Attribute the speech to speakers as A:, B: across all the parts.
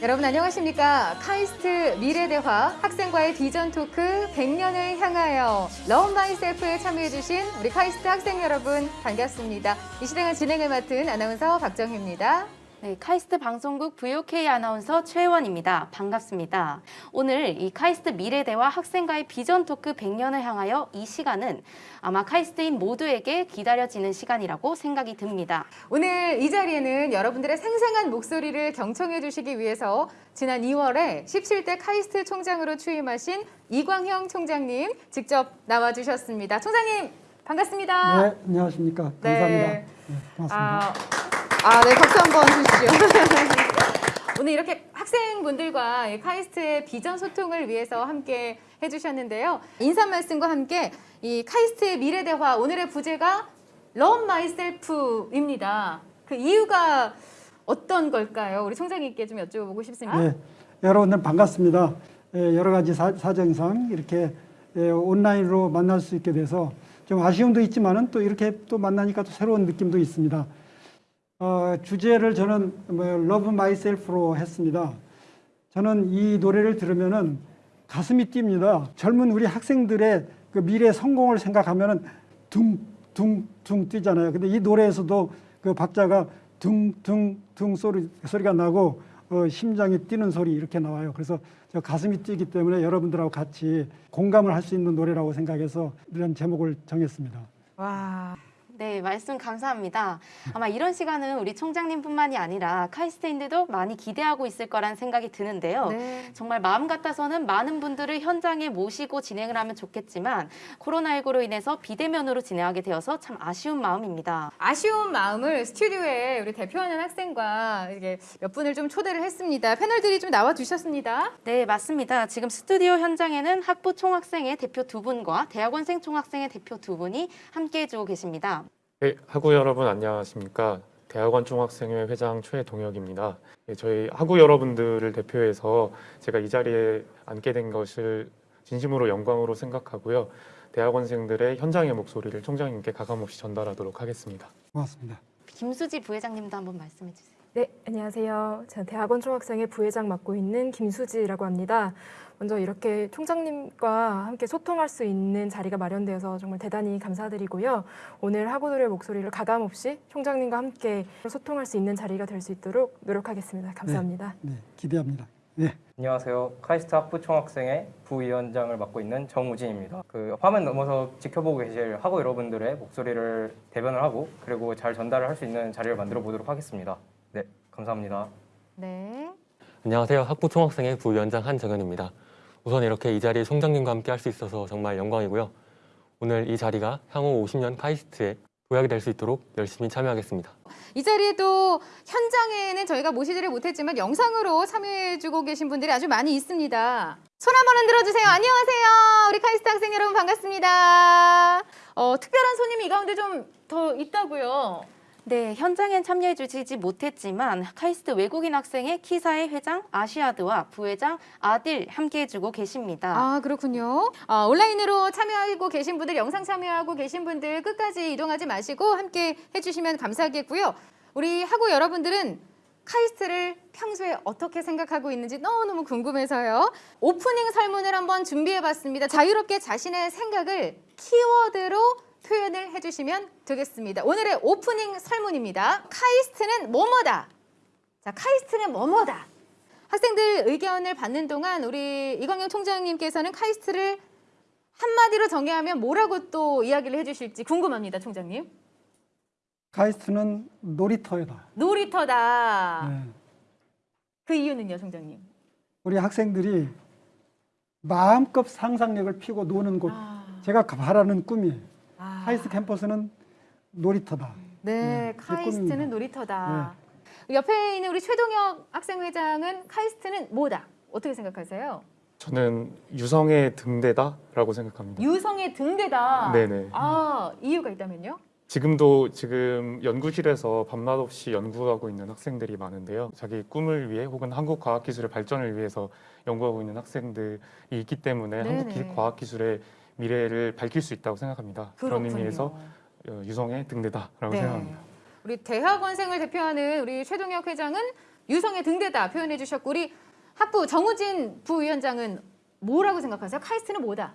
A: 여러분 안녕하십니까? 카이스트 미래대화 학생과의 비전 토크 100년을 향하여 Love Myself에 참여해주신 우리 카이스트 학생 여러분 반갑습니다. 이 시간을 진행을 맡은 아나운서 박정희입니다.
B: 네, 카이스트 방송국 VOK 아나운서 최원입니다. 반갑습니다. 오늘 이 카이스트 미래대화 학생과의 비전 토크 100년을 향하여 이 시간은 아마 카이스트인 모두에게 기다려지는 시간이라고 생각이 듭니다.
A: 오늘 이 자리에는 여러분들의 생생한 목소리를 경청해 주시기 위해서 지난 2월에 17대 카이스트 총장으로 취임하신 이광형 총장님 직접 나와주셨습니다. 총장님 반갑습니다.
C: 네, 안녕하십니까.
A: 네.
C: 감사합니다. 네, 고맙습니다.
A: 아, 아, 네, 박수 한번 주시죠. 오늘 이렇게 학생분들과 이 카이스트의 비전 소통을 위해서 함께 해주셨는데요. 인사 말씀과 함께 이 카이스트의 미래 대화 오늘의 부제가 Love Myself입니다. 그 이유가 어떤 걸까요? 우리 총장님께 좀 여쭤보고 싶습니다.
C: 네, 여러분들 반갑습니다. 예, 여러 가지 사, 사정상 이렇게 예, 온라인으로 만날 수 있게 돼서 좀 아쉬움도 있지만 은 또 이렇게 또 만나니까 또 새로운 느낌도 있습니다. 어, 주제를 저는 뭐 Love Myself로 했습니다. 저는 이 노래를 들으면은 가슴이 뜁니다. 젊은 우리 학생들의 그 미래 성공을 생각하면은 둥둥둥 뛰잖아요. 근데 이 노래에서도 그 박자가 둥둥둥 소리 소리가 나고 어, 심장이 뛰는 소리 이렇게 나와요. 그래서 저 가슴이 뛰기 때문에 여러분들하고 같이 공감을 할 수 있는 노래라고 생각해서 이런 제목을 정했습니다.
A: 와,
B: 네, 말씀 감사합니다. 아마 이런 시간은 우리 총장님뿐만이 아니라 카이스트인들도 많이 기대하고 있을 거란 생각이 드는데요.
A: 네.
B: 정말 마음 같아서는 많은 분들을 현장에 모시고 진행을 하면 좋겠지만 코로나19로 인해서 비대면으로 진행하게 되어서 참 아쉬운 마음입니다.
A: 아쉬운 마음을 스튜디오에 우리 대표하는 학생과 이게 몇 분을 좀 초대를 했습니다. 패널들이 좀 나와 주셨습니다.
B: 네, 맞습니다. 지금 스튜디오 현장에는 학부 총학생의 대표 두 분과 대학원생 총학생의 대표 두 분이 함께 해 주고 계십니다.
D: 네, 학우 여러분 안녕하십니까. 대학원 총학생회 회장 최동혁입니다. 네, 저희 학우 여러분들을 대표해서 제가 이 자리에 앉게 된 것을 진심으로 영광으로 생각하고요. 대학원생들의 현장의 목소리를 총장님께 가감없이 전달하도록 하겠습니다.
C: 고맙습니다.
B: 김수지 부회장님도 한번 말씀해 주세요.
E: 네, 안녕하세요. 저는 대학원 총학생회 부회장 맡고 있는 김수지라고 합니다. 먼저 이렇게 총장님과 함께 소통할 수 있는 자리가 마련되어서 정말 대단히 감사드리고요. 오늘 학우들의 목소리를 가감없이 총장님과 함께 소통할 수 있는 자리가 될 수 있도록 노력하겠습니다. 감사합니다.
C: 네, 기대합니다. 네.
F: 안녕하세요. 카이스트 학부 총학생회 부위원장을 맡고 있는 정우진입니다. 그 화면 넘어서 지켜보고 계실 학우 여러분들의 목소리를 대변을 하고 그리고 잘 전달을 할 수 있는 자리를 만들어 보도록 하겠습니다. 네, 감사합니다.
A: 네.
G: 안녕하세요. 학부 총학생회 부위원장 한정현입니다. 우선 이렇게 이 자리에 총장님과 함께 할 수 있어서 정말 영광이고요. 오늘 이 자리가 향후 50년 카이스트에 도약이 될 수 있도록 열심히 참여하겠습니다.
A: 이 자리에도 현장에는 저희가 모시지를 못했지만 영상으로 참여해주고 계신 분들이 아주 많이 있습니다. 손 한번 흔들어 주세요. 안녕하세요. 우리 카이스트 학생 여러분 반갑습니다. 어, 특별한 손님이 이 가운데 좀 더 있다고요.
B: 네, 현장엔 참여해 주시지 못했지만 카이스트 외국인 학생회 키사의 회장 아시아드와 부회장 아딜 함께 해주고 계십니다.
A: 아 그렇군요. 아, 온라인으로 참여하고 계신 분들, 영상 참여하고 계신 분들 끝까지 이동하지 마시고 함께 해주시면 감사하겠고요. 우리 학우 여러분들은 카이스트를 평소에 어떻게 생각하고 있는지 너무너무 궁금해서요. 오프닝 설문을 한번 준비해봤습니다. 자유롭게 자신의 생각을 키워드로 표현을 해주시면 되겠습니다. 오늘의 오프닝 설문입니다. 카이스트는 뭐뭐다. 자, 카이스트는 뭐뭐다. 학생들 의견을 받는 동안 우리 이광형 총장님께서는 카이스트를 한마디로 정의하면 뭐라고 또 이야기를 해주실지 궁금합니다, 총장님.
C: 카이스트는 놀이터이다.
A: 놀이터다.
C: 네.
A: 그 이유는요, 총장님?
C: 우리 학생들이 마음껏 상상력을 피고 노는 곳.
A: 아,
C: 제가 바라는 꿈이에요.
A: 아.
C: 카이스트 캠퍼스는 놀이터다.
A: 네,
C: 네,
A: 카이스트는
C: 꿈입니다. 네.
A: 놀이터다. 옆에 있는 우리 최동혁 학생회장은 카이스트는 뭐다? 어떻게 생각하세요?
D: 저는 유성의 등대다라고 생각합니다.
A: 유성의 등대다.
D: 네네.
A: 아, 이유가 있다면요?
D: 지금도 지금 연구실에서 밤낮 없이 연구하고 있는 학생들이 많은데요. 자기 꿈을 위해 혹은 한국 과학기술의 발전을 위해서 연구하고 있는 학생들이 있기 때문에
A: 네네.
D: 한국 기- 과학기술의 미래를 밝힐 수 있다고 생각합니다. 그런
A: 그렇군요.
D: 의미에서 어, 유성의 등대다라고
A: 네.
D: 생각합니다.
A: 우리 대학원생을 대표하는 우리 최동혁 회장은 유성의 등대다 표현해 주셨고 우리 학부 정우진 부위원장은 뭐라고 생각하세요? 카이스트는 뭐다?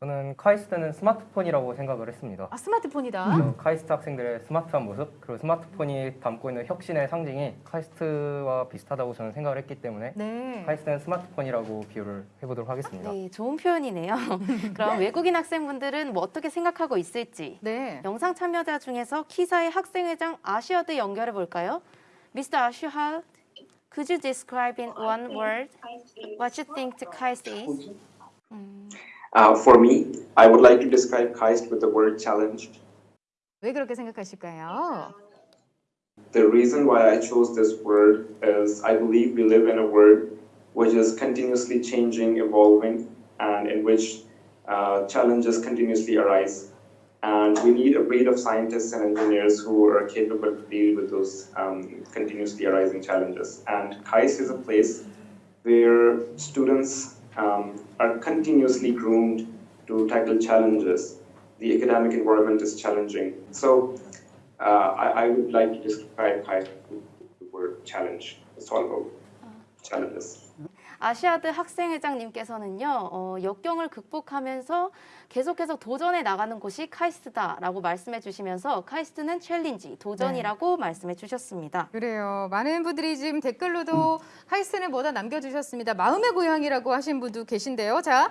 F: 저는 카이스트는 스마트폰이라고 생각을 했습니다.
A: 아 스마트폰이다.
F: 어, 카이스트 학생들의 스마트한 모습 그리고 스마트폰이 담고 있는 혁신의 상징이 카이스트와 비슷하다고 저는 생각을 했기 때문에
A: 네.
F: 카이스트는 스마트폰이라고 비유를 해보도록 하겠습니다.
B: 네, 좋은 표현이네요. 그럼 외국인 학생분들은 뭐 어떻게 생각하고 있을지
A: 네.
B: 영상 참여자 중에서 KISA의 학생회장 아시아드 연결해 볼까요? Mr. Ashad, could you describe in one word what you think the KAIST is? 음,
H: for me, I would like to describe KAIST with the word challenge.
A: 왜 그렇게 생각하실까요?
H: The reason why I chose this word is I believe we live in a world which is continuously changing, evolving, and in which uh, challenges continuously arise. And we need a breed of scientists and engineers who are capable to deal with those um, continuously arising challenges. And KAIST is a place where students um, are continuously groomed to tackle challenges. The academic environment is challenging. So uh, I, I would like to describe with the word challenge. It's all about challenges.
B: 아시아드 학생회장님께서는요 어, 역경을 극복하면서 계속해서 도전해 나가는 곳이 카이스트다라고 말씀해 주시면서 카이스트는 챌린지 도전이라고 말씀해 주셨습니다.
A: 그래요. 많은 분들이 지금 댓글로도 카이스트는 뭐다 남겨주셨습니다. 마음의 고향이라고 하신 분도 계신데요. 자,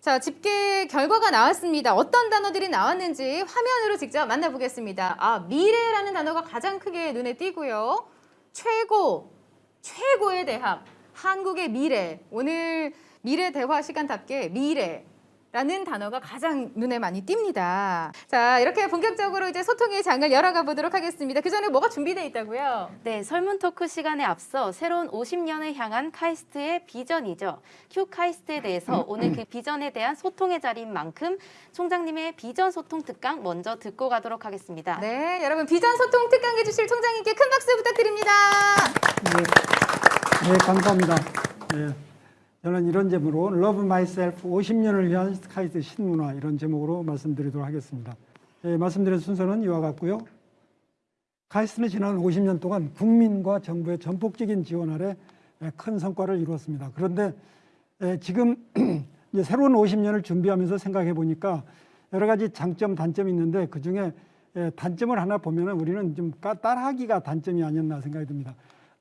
A: 자 집계 결과가 나왔습니다. 어떤 단어들이 나왔는지 화면으로 직접 만나보겠습니다. 아 미래라는 단어가 가장 크게 눈에 띄고요. 최고, 최고의 대학, 한국의 미래. 오늘 미래 대화 시간답게 미래. 라는 단어가 가장 눈에 많이 띕니다. 자, 이렇게 본격적으로 이제 소통의 장을 열어가 보도록 하겠습니다. 그 전에 뭐가 준비되어 있다고요?
B: 네, 설문 토크 시간에 앞서 새로운 50년을 향한 카이스트의 비전이죠. 큐 카이스트에 대해서 오늘 그 비전에 대한 소통의 자리인 만큼 총장님의 비전 소통 특강 먼저 듣고 가도록 하겠습니다.
A: 네, 여러분 비전 소통 특강 해주실 총장님께 큰 박수 부탁드립니다.
C: 네, 네 감사합니다. 예, 저는 이런 제목으로 Love Myself 50년을 위한 카이스트 신문화 이런 제목으로 말씀드리도록 하겠습니다. 예, 말씀드린 순서는 이와 같고요. 카이스트는 지난 50년 동안 국민과 정부의 전폭적인 지원 아래 예, 큰 성과를 이루었습니다. 그런데 예, 지금 새로운 50년을 준비하면서 생각해 보니까 여러 가지 장점, 단점이 있는데 그 중에 예, 단점을 하나 보면은 우리는 좀 따- 따라하기가 단점이 아니었나 생각이 듭니다.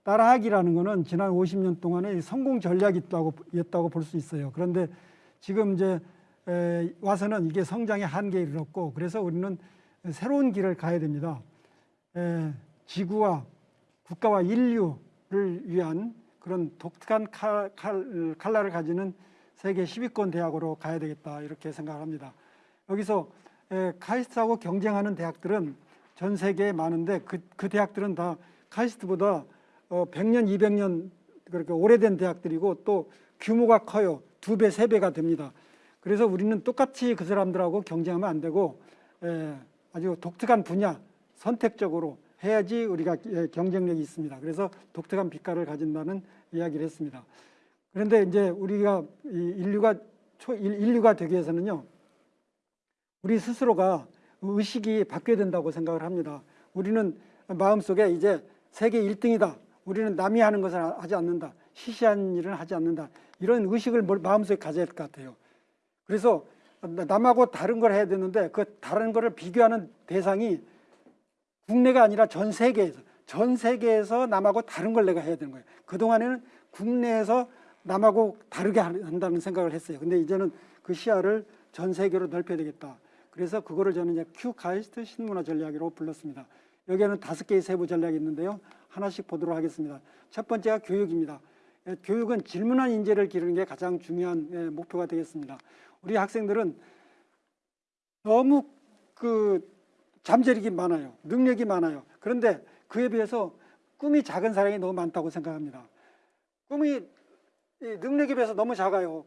C: 따라하기라는 거는 지난 50년 동안의 성공 전략이었다고 볼 수 있어요. 그런데 지금 이제 에, 와서는 이게 성장의 한계에 이르렀고 그래서 우리는 새로운 길을 가야 됩니다. 에, 지구와 국가와 인류를 위한 그런 독특한 칼, 칼, 칼날을 가지는 세계 10위권 대학으로 가야 되겠다 이렇게 생각합니다. 여기서 에, 카이스트하고 경쟁하는 대학들은 전 세계에 많은데 그, 그 대학들은 다 카이스트보다 어, 100년, 200년 그렇게 오래된 대학들이고 또 규모가 커요. 두 배, 세 배가 됩니다. 그래서 우리는 똑같이 그 사람들하고 경쟁하면 안 되고 에, 아주 독특한 분야 선택적으로 해야지 우리가 예, 경쟁력이 있습니다. 그래서 독특한 빛깔을 가진다는 이야기를 했습니다. 그런데 이제 우리가 이 인류가 초 인- 인류가 되기 위해서는요. 우리 스스로가 의식이 바뀌어야 된다고 생각을 합니다. 우리는 마음속에 이제 세계 1등이다. 우리는 남이 하는 것을 하지 않는다. 시시한 일은 하지 않는다. 이런 의식을 뭘- 마음속에 가져야 할 것 같아요. 그래서 남하고 다른 걸 해야 되는데 그 다른 거를 비교하는 대상이 국내가 아니라 전 세계에서 전 세계에서 남하고 다른 걸 내가 해야 되는 거예요. 그동안에는 국내에서 남하고 다르게 한다는 생각을 했어요. 근데 이제는 그 시야를 전 세계로 넓혀야 되겠다. 그래서 그거를 저는 이제 큐 카이스트 신문화 전략이라고 불렀습니다. 여기에는 다섯 개의 세부 전략이 있는데요. 하나씩 보도록 하겠습니다. 첫 번째가 교육입니다. 예, 교육은 질문한 인재를 기르는 게 가장 중요한 예, 목표가 되겠습니다. 우리 학생들은 너무 그 잠재력이 많아요. 능력이 많아요. 그런데 그에 비해서 꿈이 작은 사람이 너무 많다고 생각합니다. 꿈이 이 능력에 비해서 너무 작아요.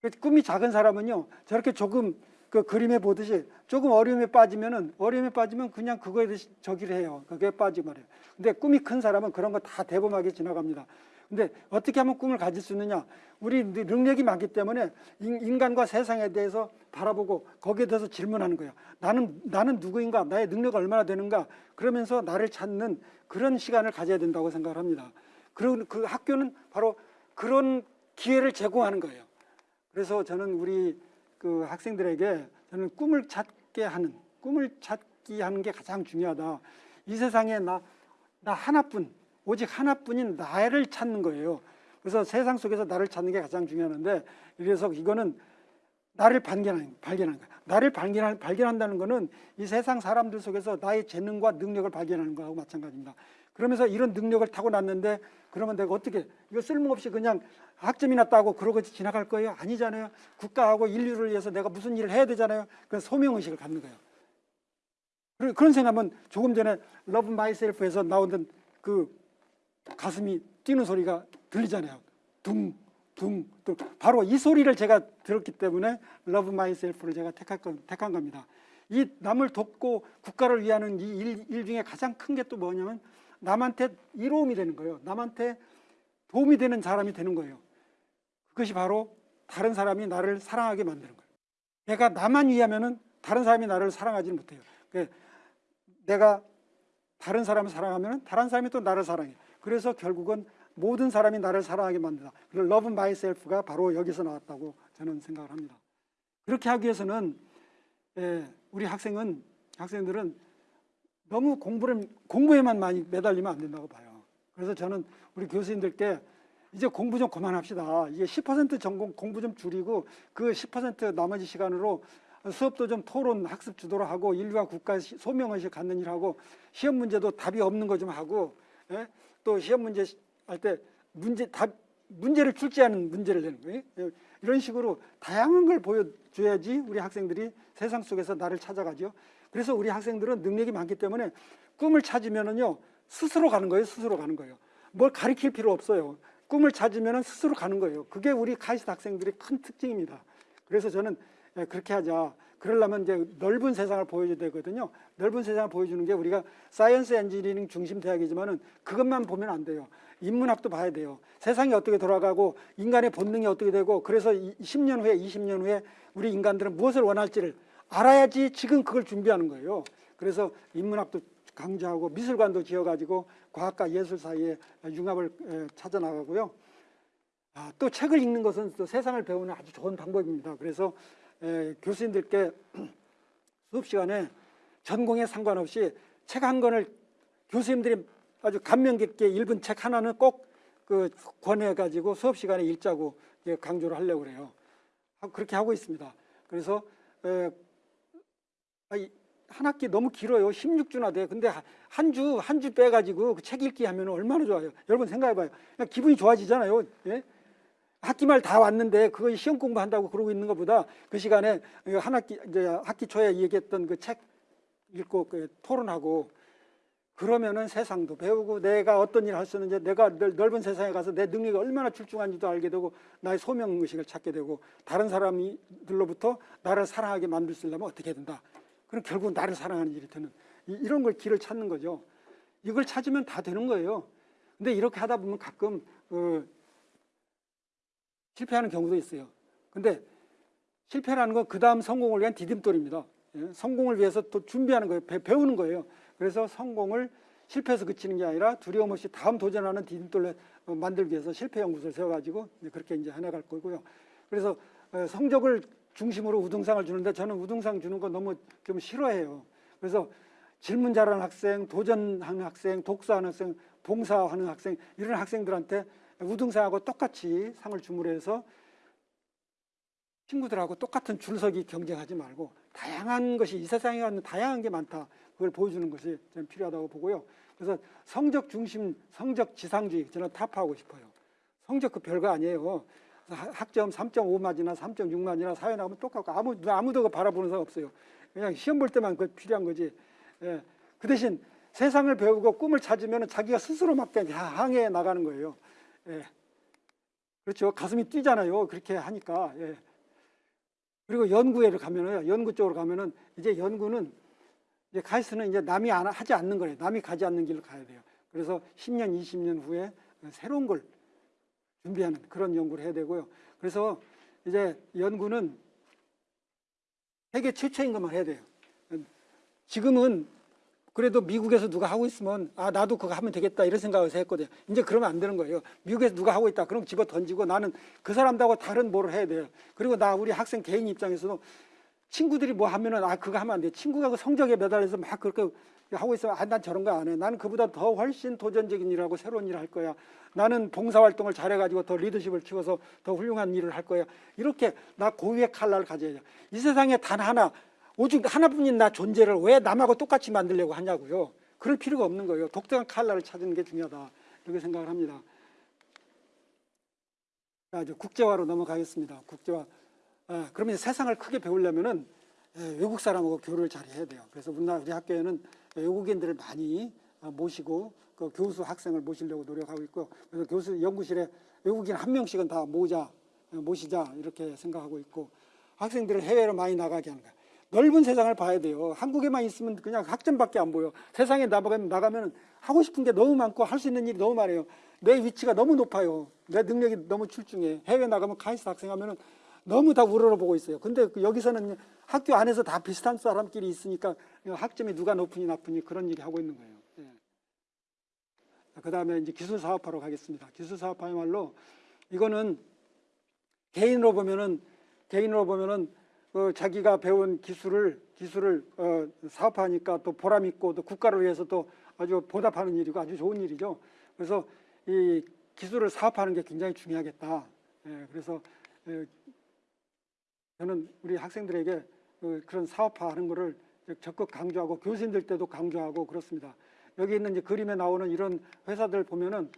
C: 그 꿈이 작은 사람은요 저렇게 조금 그 그림에 보듯이 조금 어려움에 빠지면은 어려움에 빠지면 그냥 그거에 대해 저기를 해요. 그게 말이에요. 근데 꿈이 큰 사람은 그런 거 다 대범하게 지나갑니다. 근데 어떻게 하면 꿈을 가질 수 있느냐? 우리 능력이 많기 때문에 인- 인간과 세상에 대해서 바라보고 거기에 대해서 질문하는 거예요. 나는 나는 누구인가? 나의 능력이 얼마나 되는가? 그러면서 나를 찾는 그런 시간을 가져야 된다고 생각을 합니다. 그런 그 학교는 바로 그런 기회를 제공하는 거예요. 그래서 저는 우리 그 학생들에게 저는 꿈을 찾게 하는 꿈을 찾기 하는 게 가장 중요하다. 이 세상에 나 나 하나뿐 오직 하나뿐인 나를 찾는 거예요. 그래서 세상 속에서 나를 찾는 게 가장 중요한데 그래서 이거는 나를 발견하는 발견하는 거야. 나를 발견한 발견한다는 거는 이 세상 사람들 속에서 나의 재능과 능력을 발견하는 거하고 마찬가지입니다. 그러면서 이런 능력을 타고났는데 그러면 내가 어떻게 이거 쓸모없이 그냥 학점이나 따고 그러고 지나갈 거예요? 아니잖아요. 국가하고 인류를 위해서 내가 무슨 일을 해야 되잖아요. 그 소명 의식을 갖는 거예요. 그런- 그런 생각하면 조금 전에 Love Myself에서 나오던 그 가슴이 뛰는 소리가 들리잖아요. 둥, 둥, 둥. 바로 이 소리를 제가 들었기 때문에 Love Myself를 제가 건, 택한 겁니다. 이 남을 돕고 국가를 위하는 이 일, 일 중에 가장 큰 게 또 뭐냐면 남한테 이로움이 되는 거예요. 남한테 도움이 되는 사람이 되는 거예요. 그것이 바로 다른 사람이 나를 사랑하게 만드는 거예요. 내가 나만 위하면은 다른 사람이 나를 사랑하지 못해요. 그 내가 다른 사람을 사랑하면 다른 사람이 또 나를 사랑해. 그래서 결국은 모든 사람이 나를 사랑하게 만든다. 그래서 love myself가 바로 여기서 나왔다고 저는 생각을 합니다. 그렇게 하기 위해서는 예, 우리 학생은 학생들은 너무 공부를 공부에만 많이 매달리면 안 된다고 봐요. 그래서 저는 우리 교수님들께 이제 공부 좀 그만합시다. 이게 10% 전공 공부 좀 줄이고 그 10% 나머지 시간으로 수업도 좀 토론 학습 주도로 하고 인류와 국가 시- 소명의식 갖는 일하고 시험 문제도 답이 없는 거 좀 하고 예? 또 시험 문제 할 때 문제 답 문제를 출제하는 문제를 내는 거예요. 예? 이런 식으로 다양한 걸 보여줘야지 우리 학생들이 세상 속에서 나를 찾아가죠. 그래서 우리 학생들은 능력이 많기 때문에 꿈을 찾으면은요 스스로 가는 거예요. 스스로 가는 거예요. 뭘 가르칠 필요 없어요. 꿈을 찾으면은 스스로 가는 거예요. 그게 우리 카이스트 학생들의 큰 특징입니다. 그래서 저는 예, 그렇게 하자. 그러려면 이제 넓은 세상을 보여줘야 되거든요. 넓은 세상을 보여주는 게 우리가 science engineering 중심 대학이지만 은 그것만 보면 안 돼요. 인문학도 봐야 돼요. 세상이 어떻게 돌아가고 인간의 본능이 어떻게 되고 그래서 이 10년 후에 20년 후에 우리 인간들은 무엇을 원할지를 알아야지 지금 그걸 준비하는 거예요. 그래서 인문학도 강조하고 미술관도 지어가지고 과학과 예술 사이에 융합을 에, 찾아 나가고요. 아, 또 책을 읽는 것은 또 세상을 배우는 아주 좋은 방법입니다. 그래서 에, 교수님들께 수업 시간에 전공에 상관없이 책 한 권을 교수님들이 아주 감명 깊게 읽은 책 하나는 꼭 그 권해 가지고 수업 시간에 읽자고 강조를 하려고 그래요. 하- 그렇게 하고 있습니다. 그래서 에, 한 학기 너무 길어요. 16주나 돼. 근데 한 주 한 주 빼가지고 그 책 읽기 하면 얼마나 좋아요. 여러분 생각해봐요. 그냥 기분이 좋아지잖아요. 예? 학기 말 다 왔는데 그거 시험 공부한다고 그러고 있는 것보다 그 시간에 한 학기 이제 학기 초에 얘기했던 그 책 읽고 그 토론하고 그러면은 세상도 배우고 내가 어떤 일을 할 수 있는지 내가 넓- 넓은 세상에 가서 내 능력이 얼마나 출중한지도 알게 되고 나의 소명 의식을 찾게 되고 다른 사람들로부터 나를 사랑하게 만들 수 있려면 어떻게 해야 된다. 그럼 결국 나를 사랑하는 일이 되는 이- 이런 걸 길을 찾는 거죠. 이걸 찾으면 다 되는 거예요. 근데 이렇게 하다 보면 가끔 그 실패하는 경우도 있어요. 근데 실패라는 건 그 다음 성공을 위한 디딤돌입니다. 예, 성공을 위해서 또 준비하는 거예요. 배, 배우는 거예요. 그래서 성공을 실패해서 그치는 게 아니라 두려움 없이 다음 도전하는 디딤돌을 어, 만들기 위해서 실패 연구소를 세워가지고 그렇게 이제 해나갈 거고요. 그래서 어, 성적을 중심으로 우등상을 주는데 저는 우등상 주는 거 너무 좀 싫어해요. 그래서 질문 잘하는 학생, 도전하는 학생, 독서하는 학생, 봉사하는 학생 이런 학생들한테 우등상하고 똑같이 상을 주므로 해서 친구들하고 똑같은 줄서기 경쟁하지 말고 다양한 것이 이 세상에 가는 다양한 게 많다. 그걸 보여주는 것이 저는 필요하다고 보고요. 그래서 성적 중심, 성적 지상주의 저는 타파하고 싶어요. 성적 그 별거 아니에요. 하- 학점 3.5만이나 3.6만이나 사회 나오면 똑같고 아무 아무도 바라보는 사람 없어요. 그냥 시험 볼 때만 그 필요한 거지. 예. 그 대신 세상을 배우고 꿈을 찾으면 자기가 스스로 막 그냥 향해 나가는 거예요. 예. 그렇죠. 가슴이 뛰잖아요. 그렇게 하니까. 예. 그리고 연구회를 가면은 연구 쪽으로 가면은 이제 연구는 이제 카이스트는 이제 남이 안, 하지 않는 거예요. 남이 가지 않는 길을 가야 돼요. 그래서 10년, 20년 후에 새로운 걸 준비하는 그런 연구를 해야 되고요. 그래서 이제 연구는 세계 최초인 것만 해야 돼요. 지금은 그래도 미국에서 누가 하고 있으면 아 나도 그거 하면 되겠다 이런 생각을 했거든요. 이제 그러면 안 되는 거예요. 미국에서 누가 하고 있다 그럼 집어 던지고 나는 그 사람하고 다른 뭐를 해야 돼요. 그리고 나 우리 학생 개인 입장에서도 친구들이 뭐 하면은 아 그거 하면 안 돼. 친구가 그 성적에 매달려서 막 그렇게 하고 있으면 아 난 저런 거 안 해. 나는 그보다 더 훨씬 도전적인 일하고 새로운 일을 할 거야. 나는 봉사활동을 잘해가지고 더 리더십을 키워서 더 훌륭한 일을 할 거야. 이렇게 나 고유의 칼날을 가져야 돼요. 이 세상에 단 하나 오직 하나뿐인 나 존재를 왜 남하고 똑같이 만들려고 하냐고요. 그럴 필요가 없는 거예요. 독특한 칼날을 찾는 게 중요하다. 이렇게 생각을 합니다. 자, 이제 국제화로 넘어가겠습니다. 국제화. 아, 그러면 세상을 크게 배우려면은 예, 외국 사람하고 교류를 잘 해야 돼요. 그래서 우리나라 우리 학교에는 외국인들을 많이 아, 모시고 그 교수 학생을 모시려고 노력하고 있고 그래서 교수 연구실에 외국인 한 명씩은 다 모자 어, 모시자 이렇게 생각하고 있고 학생들을 해외로 많이 나가게 하는 거야. 넓은 세상을 봐야 돼요. 한국에만 있으면 그냥 학점밖에 안 보여. 세상에 나가면 나가면 하고 싶은 게 너무 많고 할 수 있는 일이 너무 많아요. 내 위치가 너무 높아요. 내 능력이 너무 출중해. 해외 나가면 카이스트 학생 하면은 너무 다 우러러보고 있어요. 근데 그 여기서는 학교 안에서 다 비슷한 사람끼리 있으니까 학점이 누가 높으니 나쁘니 그런 얘기 하고 있는 거예요. 그 다음에 이제 기술 사업화로 가겠습니다. 기술 사업화야말로 이거는 개인으로 보면은 개인으로 보면은 그 자기가 배운 기술을 기술을 어, 사업화하니까 또 보람 있고 또 국가를 위해서 또 아주 보답하는 일이고 아주 좋은 일이죠. 그래서 이 기술을 사업화하는 게 굉장히 중요하겠다. 예, 그래서 예, 저는 우리 학생들에게 그 그런 사업화하는 거를 적극 강조하고 교수님들 때도 강조하고 그렇습니다. 여기 있는 이제 그림에 나오는 이런 회사들 보면은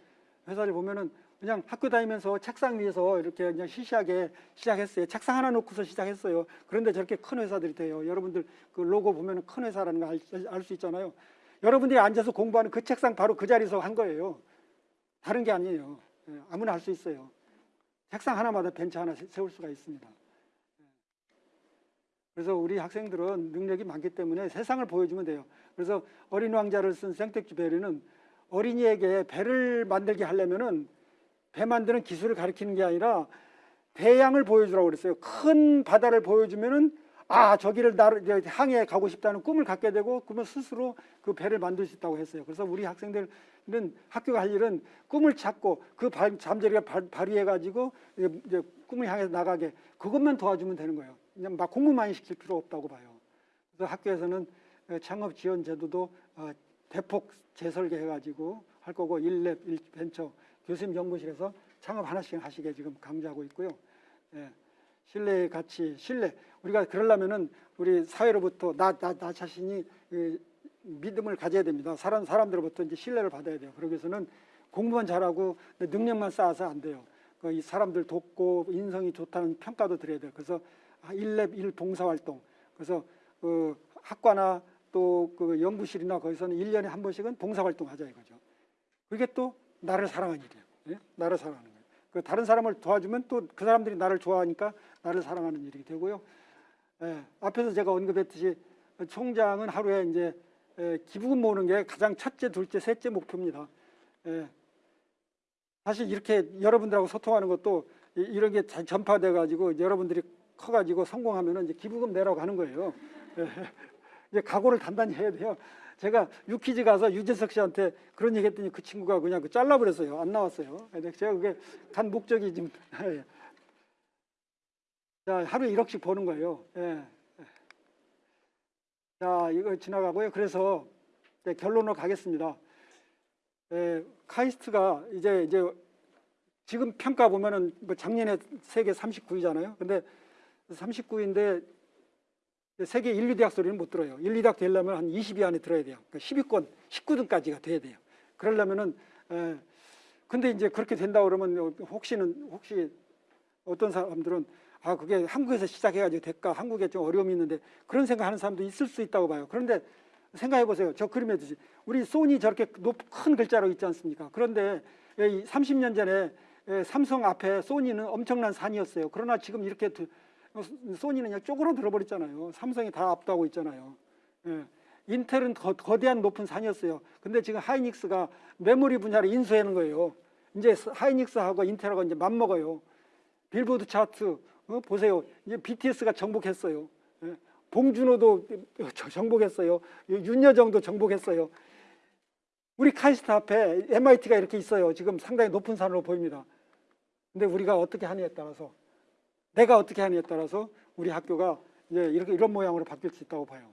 C: 회사를 보면은 그냥 학교 다니면서 책상 위에서 이렇게 그냥 시시하게 시작했어요. 책상 하나 놓고서 시작했어요. 그런데 저렇게 큰 회사들이 돼요. 여러분들 그 로고 보면은 큰 회사라는 거 알 수 있잖아요. 여러분들이 앉아서 공부하는 그 책상 바로 그 자리에서 한 거예요. 다른 게 아니에요. 예, 아무나 할 수 있어요. 책상 하나마다 벤치 하나 세- 세울 수가 있습니다. 예. 그래서 우리 학생들은 능력이 많기 때문에 세상을 보여주면 돼요. 그래서 어린 왕자를 쓴 생텍쥐 베리는 어린이에게 배를 만들게 하려면은 배 만드는 기술을 가르치는 게 아니라 배양을 보여주라고 그랬어요. 큰 바다를 보여주면은 아 저기를 항해 가고 싶다는 꿈을 갖게 되고 그러면 스스로 그 배를 만들 수 있다고 했어요. 그래서 우리 학생들은 학교가 할 일은 꿈을 찾고 그 발, 잠재력을 발, 발휘해 가지고 이제, 꿈을 향해 나가게 그것만 도와주면 되는 거예요. 그냥 막 공부만 시킬 필요 없다고 봐요. 그래서 학교에서는 어, 창업 지원 제도도 어, 대폭 재설계해 가지고 할 거고 일랩 일벤처 교수님 연구실에서 창업 하나씩 하시게 지금 강조하고 있고요. 예. 신뢰의 가치, 신뢰. 우리가 그러려면은 우리 사회로부터 나, 나, 나 자신이 그 믿음을 가져야 됩니다. 사람, 사람들로부터 이제 신뢰를 받아야 돼요. 그러기 위해서는 공부만 잘하고 능력만 쌓아서 안 돼요. 그이 사람들 돕고 인성이 좋다는 평가도 드려야 돼요. 그래서 일랩 일 봉사활동. 그래서 그 학과나 또 그 연구실이나 거기서는 일년에 한 번씩은 봉사활동 하자 이거죠. 그게 또 나를 사랑하는 일이에요. 예? 나를 사랑하는 거예요. 그 다른 사람을 도와주면 또 그 사람들이 나를 좋아하니까 나를 사랑하는 일이 되고요. 예, 앞에서 제가 언급했듯이 총장은 하루에 이제 예, 기부금 모으는 게 가장 첫째, 둘째, 셋째 목표입니다. 예, 사실 이렇게 여러분들하고 소통하는 것도 이- 이런 게잘 전파돼 가지고 여러분들이 커 가지고 성공하면은 이제 기부금 내라고 하는 거예요. 예, 이제 각오를 단단히 해야 돼요. 제가 유퀴즈 가서 유재석 씨한테 그런 얘기 했더니 그 친구가 그냥 그 잘라버렸어요. 안 나왔어요. 제가 그게 간 목적이 지금 예. 자, 하루에 1억씩 버는 거예요. 예. 자, 이거 지나가고요. 그래서 이제 결론으로 가겠습니다. 예, 카이스트가 이제 이제 지금 평가 보면은 뭐 작년에 세계 39위잖아요. 근데 39위인데 세계 1, 2대학 소리는 못 들어요. 1, 2대학 되려면 한 20위 안에 들어야 돼요. 그러니까 10위권, 19등까지가 돼야 돼요. 그러려면은 에, 근데 이제 그렇게 된다 그러면 혹시는 혹시 어떤 사람들은 아 그게 한국에서 시작해가지고 될까? 한국에 좀 어려움이 있는데 그런 생각하는 사람도 있을 수 있다고 봐요. 그런데 생각해 보세요. 저 그림에 듯이 우리 소니 저렇게 높, 큰 글자로 있지 않습니까? 그런데 이 30년 전에 에, 삼성 앞에 소니는 엄청난 산이었어요. 그러나 지금 이렇게 소니는 그냥 쪼그러 들어버렸잖아요. 삼성이 다 압도하고 있잖아요. 예. 인텔은 거, 거대한 높은 산이었어요. 근데 지금 하이닉스가 메모리 분야를 인수하는 거예요. 이제 하이닉스하고 인텔하고 이제 맞먹어요. 빌보드 차트 어, 보세요. 이제 BTS가 정복했어요. 예. 봉준호도 저- 정복했어요. 윤여정도 정복했어요. 우리 카이스트 앞에 MIT가 이렇게 있어요. 지금 상당히 높은 산으로 보입니다. 근데 우리가 어떻게 하느냐에 따라서 내가 어떻게 하느냐에 따라서 우리 학교가 이제 이렇게 이런 모양으로 바뀔 수 있다고 봐요.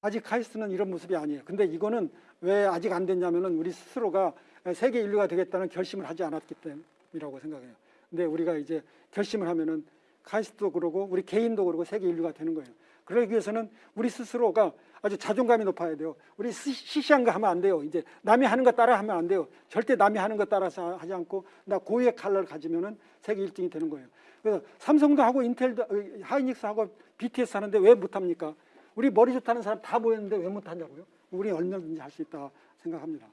C: 아직 카이스트는 이런 모습이 아니에요. 근데 이거는 왜 아직 안 됐냐면은 우리 스스로가 세계 인류가 되겠다는 결심을 하지 않았기 때문이라고 생각해요. 근데 우리가 이제 결심을 하면은 카이스트도 그러고 우리 개인도 그러고 세계 인류가 되는 거예요. 그러기 위해서는 우리 스스로가 아주 자존감이 높아야 돼요. 우리 시- 시시한 거 하면 안 돼요. 이제 남이 하는 거 따라 하면 안 돼요. 절대 남이 하는 거 따라서 하지 않고 나 고유의 칼라를 가지면은 세계 1등이 되는 거예요. 그래서 삼성도 하고 인텔도 어, 하이닉스 하고 BTS 하는데 왜 못 합니까? 우리 머리 좋다는 사람 다 모였는데 왜 못 하냐고요? 우리 얼마든지 할 수 있다 생각합니다.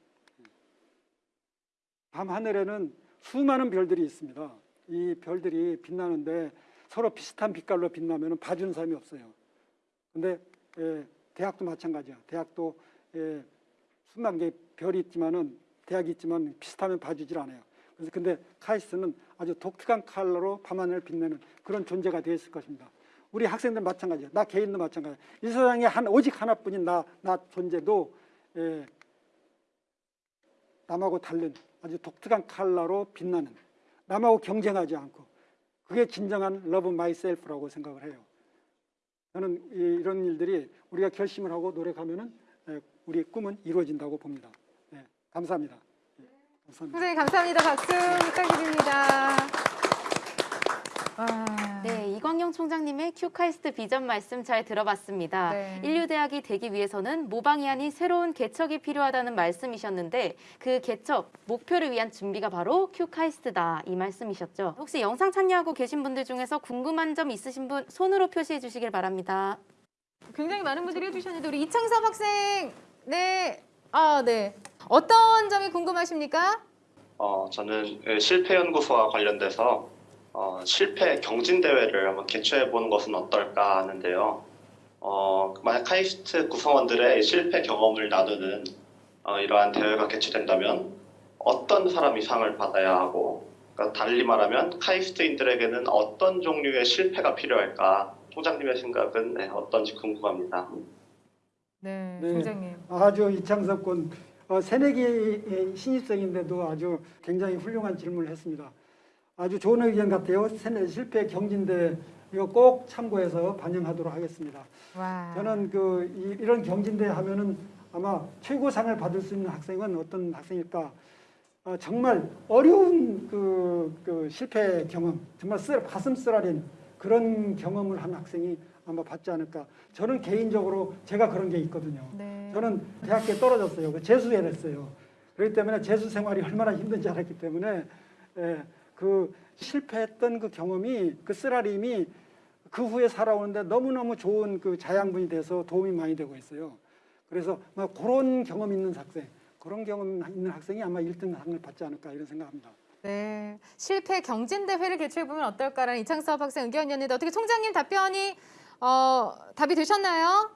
C: 밤 하늘에는 수많은 별들이 있습니다. 이 별들이 빛나는데 서로 비슷한 빛깔로 빛나면 봐주는 사람이 없어요. 근데 예, 대학도 마찬가지야. 대학도 예, 수만 개의 별이 있지만은 대학이 있지만 비슷하면 봐주질 않아요. 그래서 근데 카이스트는 아주 독특한 컬러로 밤하늘을 빛내는 그런 존재가 되어 있을 것입니다. 우리 학생들 마찬가지야. 나 개인도 마찬가지야. 이 세상에 한 오직 하나뿐인 나, 나 존재도 예, 남하고 다른 아주 독특한 컬러로 빛나는 남하고 경쟁하지 않고 그게 진정한 Love Myself라고 생각을 해요. 저는 이- 이런 일들이 우리가 결심을 하고 노력하면은 예, 우리의 꿈은 이루어진다고 봅니다. 예, 감사합니다. 예, 감사합니다.
A: 선생님 감사합니다. 박수 부탁드립니다. 와.
B: 네, 이광형 총장님의 큐카이스트 비전 말씀 잘 들어봤습니다.
A: 네.
B: 일류대학이 되기 위해서는 모방이 아닌 새로운 개척이 필요하다는 말씀이셨는데 그 개척, 목표를 위한 준비가 바로 큐카이스트다 이 말씀이셨죠. 혹시 영상 참여하고 계신 분들 중에서 궁금한 점 있으신 분 손으로 표시해 주시길 바랍니다.
A: 굉장히 많은 분들이 해주셨는데 우리 이창섭 학생 네. 아, 네. 어떤 점이 궁금하십니까?
I: 어, 저는 그 실패 연구소와 관련돼서 어, 실패 경진 대회를 한번 개최해 보는 것은 어떨까 하는데요. 어, 만약 카이스트 구성원들의 실패 경험을 나누는 어, 이러한 대회가 개최된다면 어떤 사람이 상을 받아야 하고, 그러니까 달리 말하면 카이스트인들에게는 어떤 종류의 실패가 필요할까? 총장님의 생각은 네, 어떤지 궁금합니다.
A: 네,
C: 네.
A: 총장님.
C: 아주 이창섭 군 어, 새내기 신입생인데도 아주 굉장히 훌륭한 질문을 했습니다. 아주 좋은 의견 같아요. 새내 실패 경진대 이거 꼭 참고해서 반영하도록 하겠습니다.
A: 와.
C: 저는 그 이, 런 경진대 하면은 아마 최고상을 받을 수 있는 학생은 어떤 학생일까? 어, 정말 어려운 그, 그 실패 경험, 정말 쓰, 가슴 쓰라린 그런 경험을 한 학생이 아마 받지 않을까. 저는 개인적으로 제가 그런 게 있거든요.
A: 네.
C: 저는 대학교에 떨어졌어요. 그 재수를 했어요. 그렇기 때문에 재수 생활이 얼마나 힘든지 알았기 때문에 예, 그 실패했던 그 경험이 그 쓰라림이 그 후에 살아오는데 너무너무 좋은 그 자양분이 돼서 도움이 많이 되고 있어요. 그래서 막 그런 경험 있는 학생, 그런 경험 있는 학생이 아마 1등 상을 받지 않을까 이런 생각합니다.
A: 네. 실패 경진 대회를 개최해 보면 어떨까라는 이창섭 학생 의견이었는데 어떻게 총장님 답변이 어, 답이 되셨나요?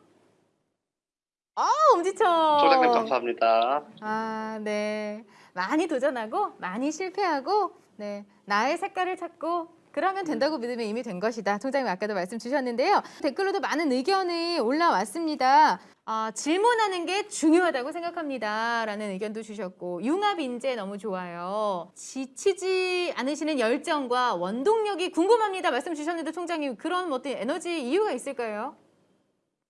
A: 아, 엄지척.
I: 총장님 감사합니다.
A: 아, 네. 많이 도전하고 많이 실패하고 네. 나의 색깔을 찾고 그러면 된다고 믿으면 이미 된 것이다. 총장님 아까도 말씀 주셨는데요. 댓글로도 많은 의견이 올라왔습니다. 아, 질문하는 게 중요하다고 생각합니다. 라는 의견도 주셨고 융합 인재 너무 좋아요. 지치지 않으시는 열정과 원동력이 궁금합니다. 말씀 주셨는데 총장님 그런 어떤 에너지 이유가 있을까요?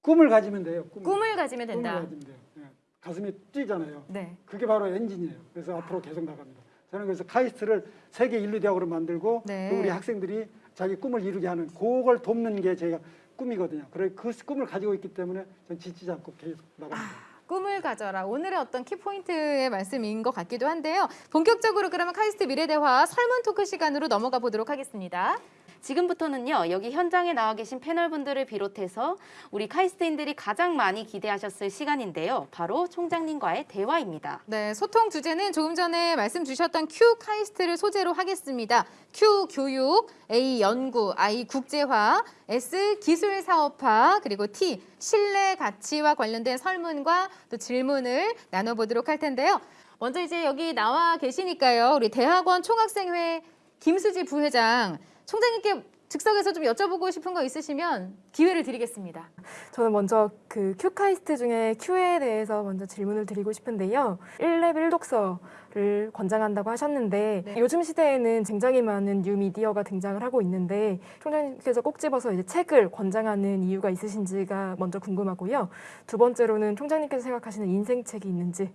C: 꿈을 가지면 돼요. 꿈을,
A: 꿈을 가지면
C: 꿈을
A: 된다.
C: 가지면 돼요. 예. 가슴이 뛰잖아요.
A: 네.
C: 그게 바로 엔진이에요. 그래서 앞으로 계속 나갑니다. 저는 그래서 카이스트를 세계 일류 대학으로 만들고
A: 네.
C: 또 우리 학생들이 자기 꿈을 이루게 하는 그걸 돕는 게 제가 꿈이거든요. 그래 그 꿈을 가지고 있기 때문에 전 지치지 않고 계속 나갑니다.
A: 꿈을 가져라. 오늘의 어떤 키포인트의 말씀인 것 같기도 한데요. 본격적으로 그러면 카이스트 미래대화 설문 토크 시간으로 넘어가 보도록 하겠습니다.
B: 지금부터는요, 여기 현장에 나와 계신 패널분들을 비롯해서 우리 카이스트인들이 가장 많이 기대하셨을 시간인데요. 바로 총장님과의 대화입니다.
A: 네, 소통 주제는 조금 전에 말씀 주셨던 Q 카이스트를 소재로 하겠습니다. Q 교육, A 연구, I 국제화, S 기술 사업화, 그리고 T 신뢰 가치와 관련된 설문과 또 질문을 나눠보도록 할 텐데요. 먼저 이제 여기 나와 계시니까요. 우리 대학원 총학생회 김수지 부회장 총장님께 즉석에서 좀 여쭤보고 싶은 거 있으시면 기회를 드리겠습니다.
E: 저는 먼저 그 큐카이스트 중에 Q에 대해서 먼저 질문을 드리고 싶은데요. 1lab 1독서를 권장한다고 하셨는데
A: 네.
E: 요즘 시대에는 굉장히 많은 뉴미디어가 등장을 하고 있는데 총장님께서 꼭 집어서 이제 책을 권장하는 이유가 있으신지가 먼저 궁금하고요. 두 번째로는 총장님께서 생각하시는 인생책이 있는지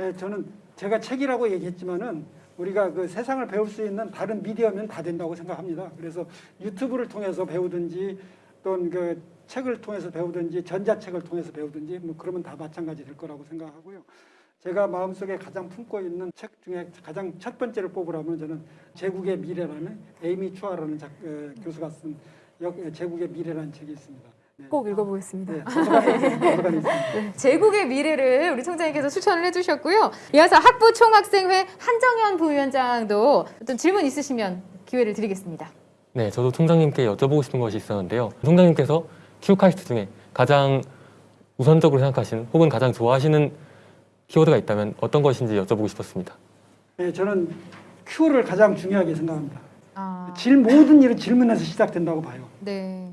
C: 예, 저는 제가 책이라고 얘기했지만은 우리가 그 세상을 배울 수 있는 다른 미디어면 다 된다고 생각합니다. 그래서 유튜브를 통해서 배우든지 또는 그 책을 통해서 배우든지 전자책을 통해서 배우든지 뭐 그러면 다 마찬가지 될 거라고 생각하고요. 제가 마음속에 가장 품고 있는 책 중에 가장 첫 번째를 뽑으라면 저는 제국의 미래라는 에이미 추아라는 작, 어, 교수가 쓴 역, 제국의 미래라는 책이 있습니다. 네.
E: 꼭 읽어보겠습니다.
C: 네, 있습니다.
A: 제국의 미래를 우리 총장님께서 추천을 해주셨고요. 이어서 학부 총학생회 한정현 부위원장도 어떤 질문 있으시면 기회를 드리겠습니다.
G: 네, 저도 총장님께 여쭤보고 싶은 것이 있었는데요. 총장님께서 큐카이스트 중에 가장 우선적으로 생각하시는 혹은 가장 좋아하시는 키워드가 있다면 어떤 것인지 여쭤보고 싶었습니다.
C: 네, 저는 Q를 가장 중요하게 생각합니다.
A: 아,
C: 질 모든 일은 질문에서 시작된다고 봐요.
A: 네.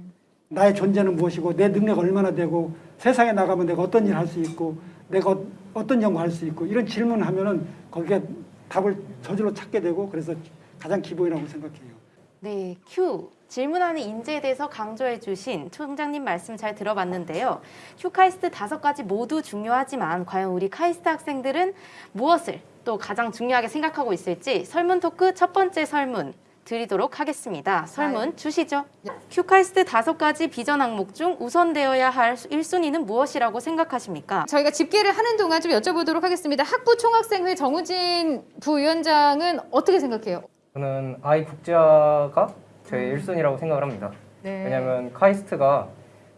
C: 나의 존재는 무엇이고 내 능력 얼마나 되고 세상에 나가면 내가 어떤 일을 할수 있고 내가 어- 어떤 연구 할 수 있고 이런 질문을 하면은 거기에 답을 저절로 찾게 되고 그래서 가장 기본이라고 생각해요.
B: 네, Q. 질문하는 인재에 대해서 강조해 주신 총장님 말씀 잘 들어봤는데요. Q 카이스트 다섯 가지 모두 중요하지만 과연 우리 카이스트 학생들은 무엇을 또 가장 중요하게 생각하고 있을지 설문 토크 첫 번째 설문 드리도록 하겠습니다. 설문 주시죠. Q 카이스트 다섯 가지 비전 항목 중 우선되어야 할 1순위는 무엇이라고 생각하십니까?
A: 저희가 집계를 하는 동안 좀 여쭤보도록 하겠습니다. 학부 총학생회 정우진 부위원장은 어떻게 생각해요?
F: 저는 아이 국제화가 제 1순위라고 생각을 합니다.
A: 네.
F: 왜냐하면 카이스트가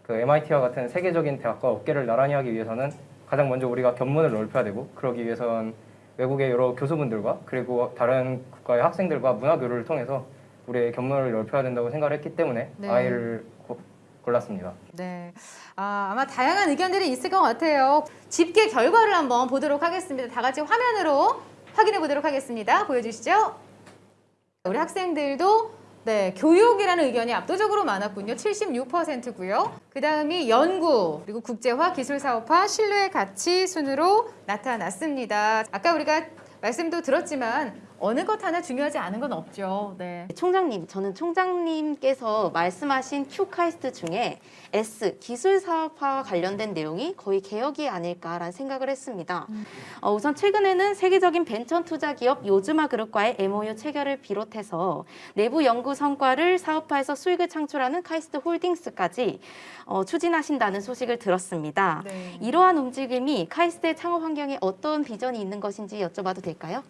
F: 그 MIT와 같은 세계적인 대학과 어깨를 나란히 하기 위해서는 가장 먼저 우리가 견문을 넓혀야 되고 그러기 위해선 외국의 여러 교수분들과 그리고 다른 국가의 학생들과 문화 교류를 통해서 우리의 견문을 넓혀야 된다고 생각을 했기 때문에
A: 네.
F: 아이를 고- 골랐습니다.
A: 네. 아, 아마 다양한 의견들이 있을 것 같아요. 집계 결과를 한번 보도록 하겠습니다. 다 같이 화면으로 확인해 보도록 하겠습니다. 보여주시죠. 우리 학생들도 네, 교육이라는 의견이 압도적으로 많았군요. 76%고요. 그 다음이 연구, 그리고 국제화, 기술사업화, 신뢰 가치 순으로 나타났습니다. 아까 우리가 말씀도 들었지만 어느 것 하나 중요하지 않은 건 없죠. 네.
B: 총장님, 저는 총장님께서 말씀하신 Q 카이스트 중에 S 기술 사업화와 관련된 내용이 거의 개혁이 아닐까라는 생각을 했습니다. 어, 우선 최근에는 세계적인 벤처 투자 기업 요즈마 그룹과의 MOU 체결을 비롯해서 내부 연구 성과를 사업화해서 수익을 창출하는 카이스트 홀딩스까지 어, 추진하신다는 소식을 들었습니다.
A: 네.
B: 이러한 움직임이 카이스트의 창업 환경에 어떤 비전이 있는 것인지 여쭤봐도 될까요?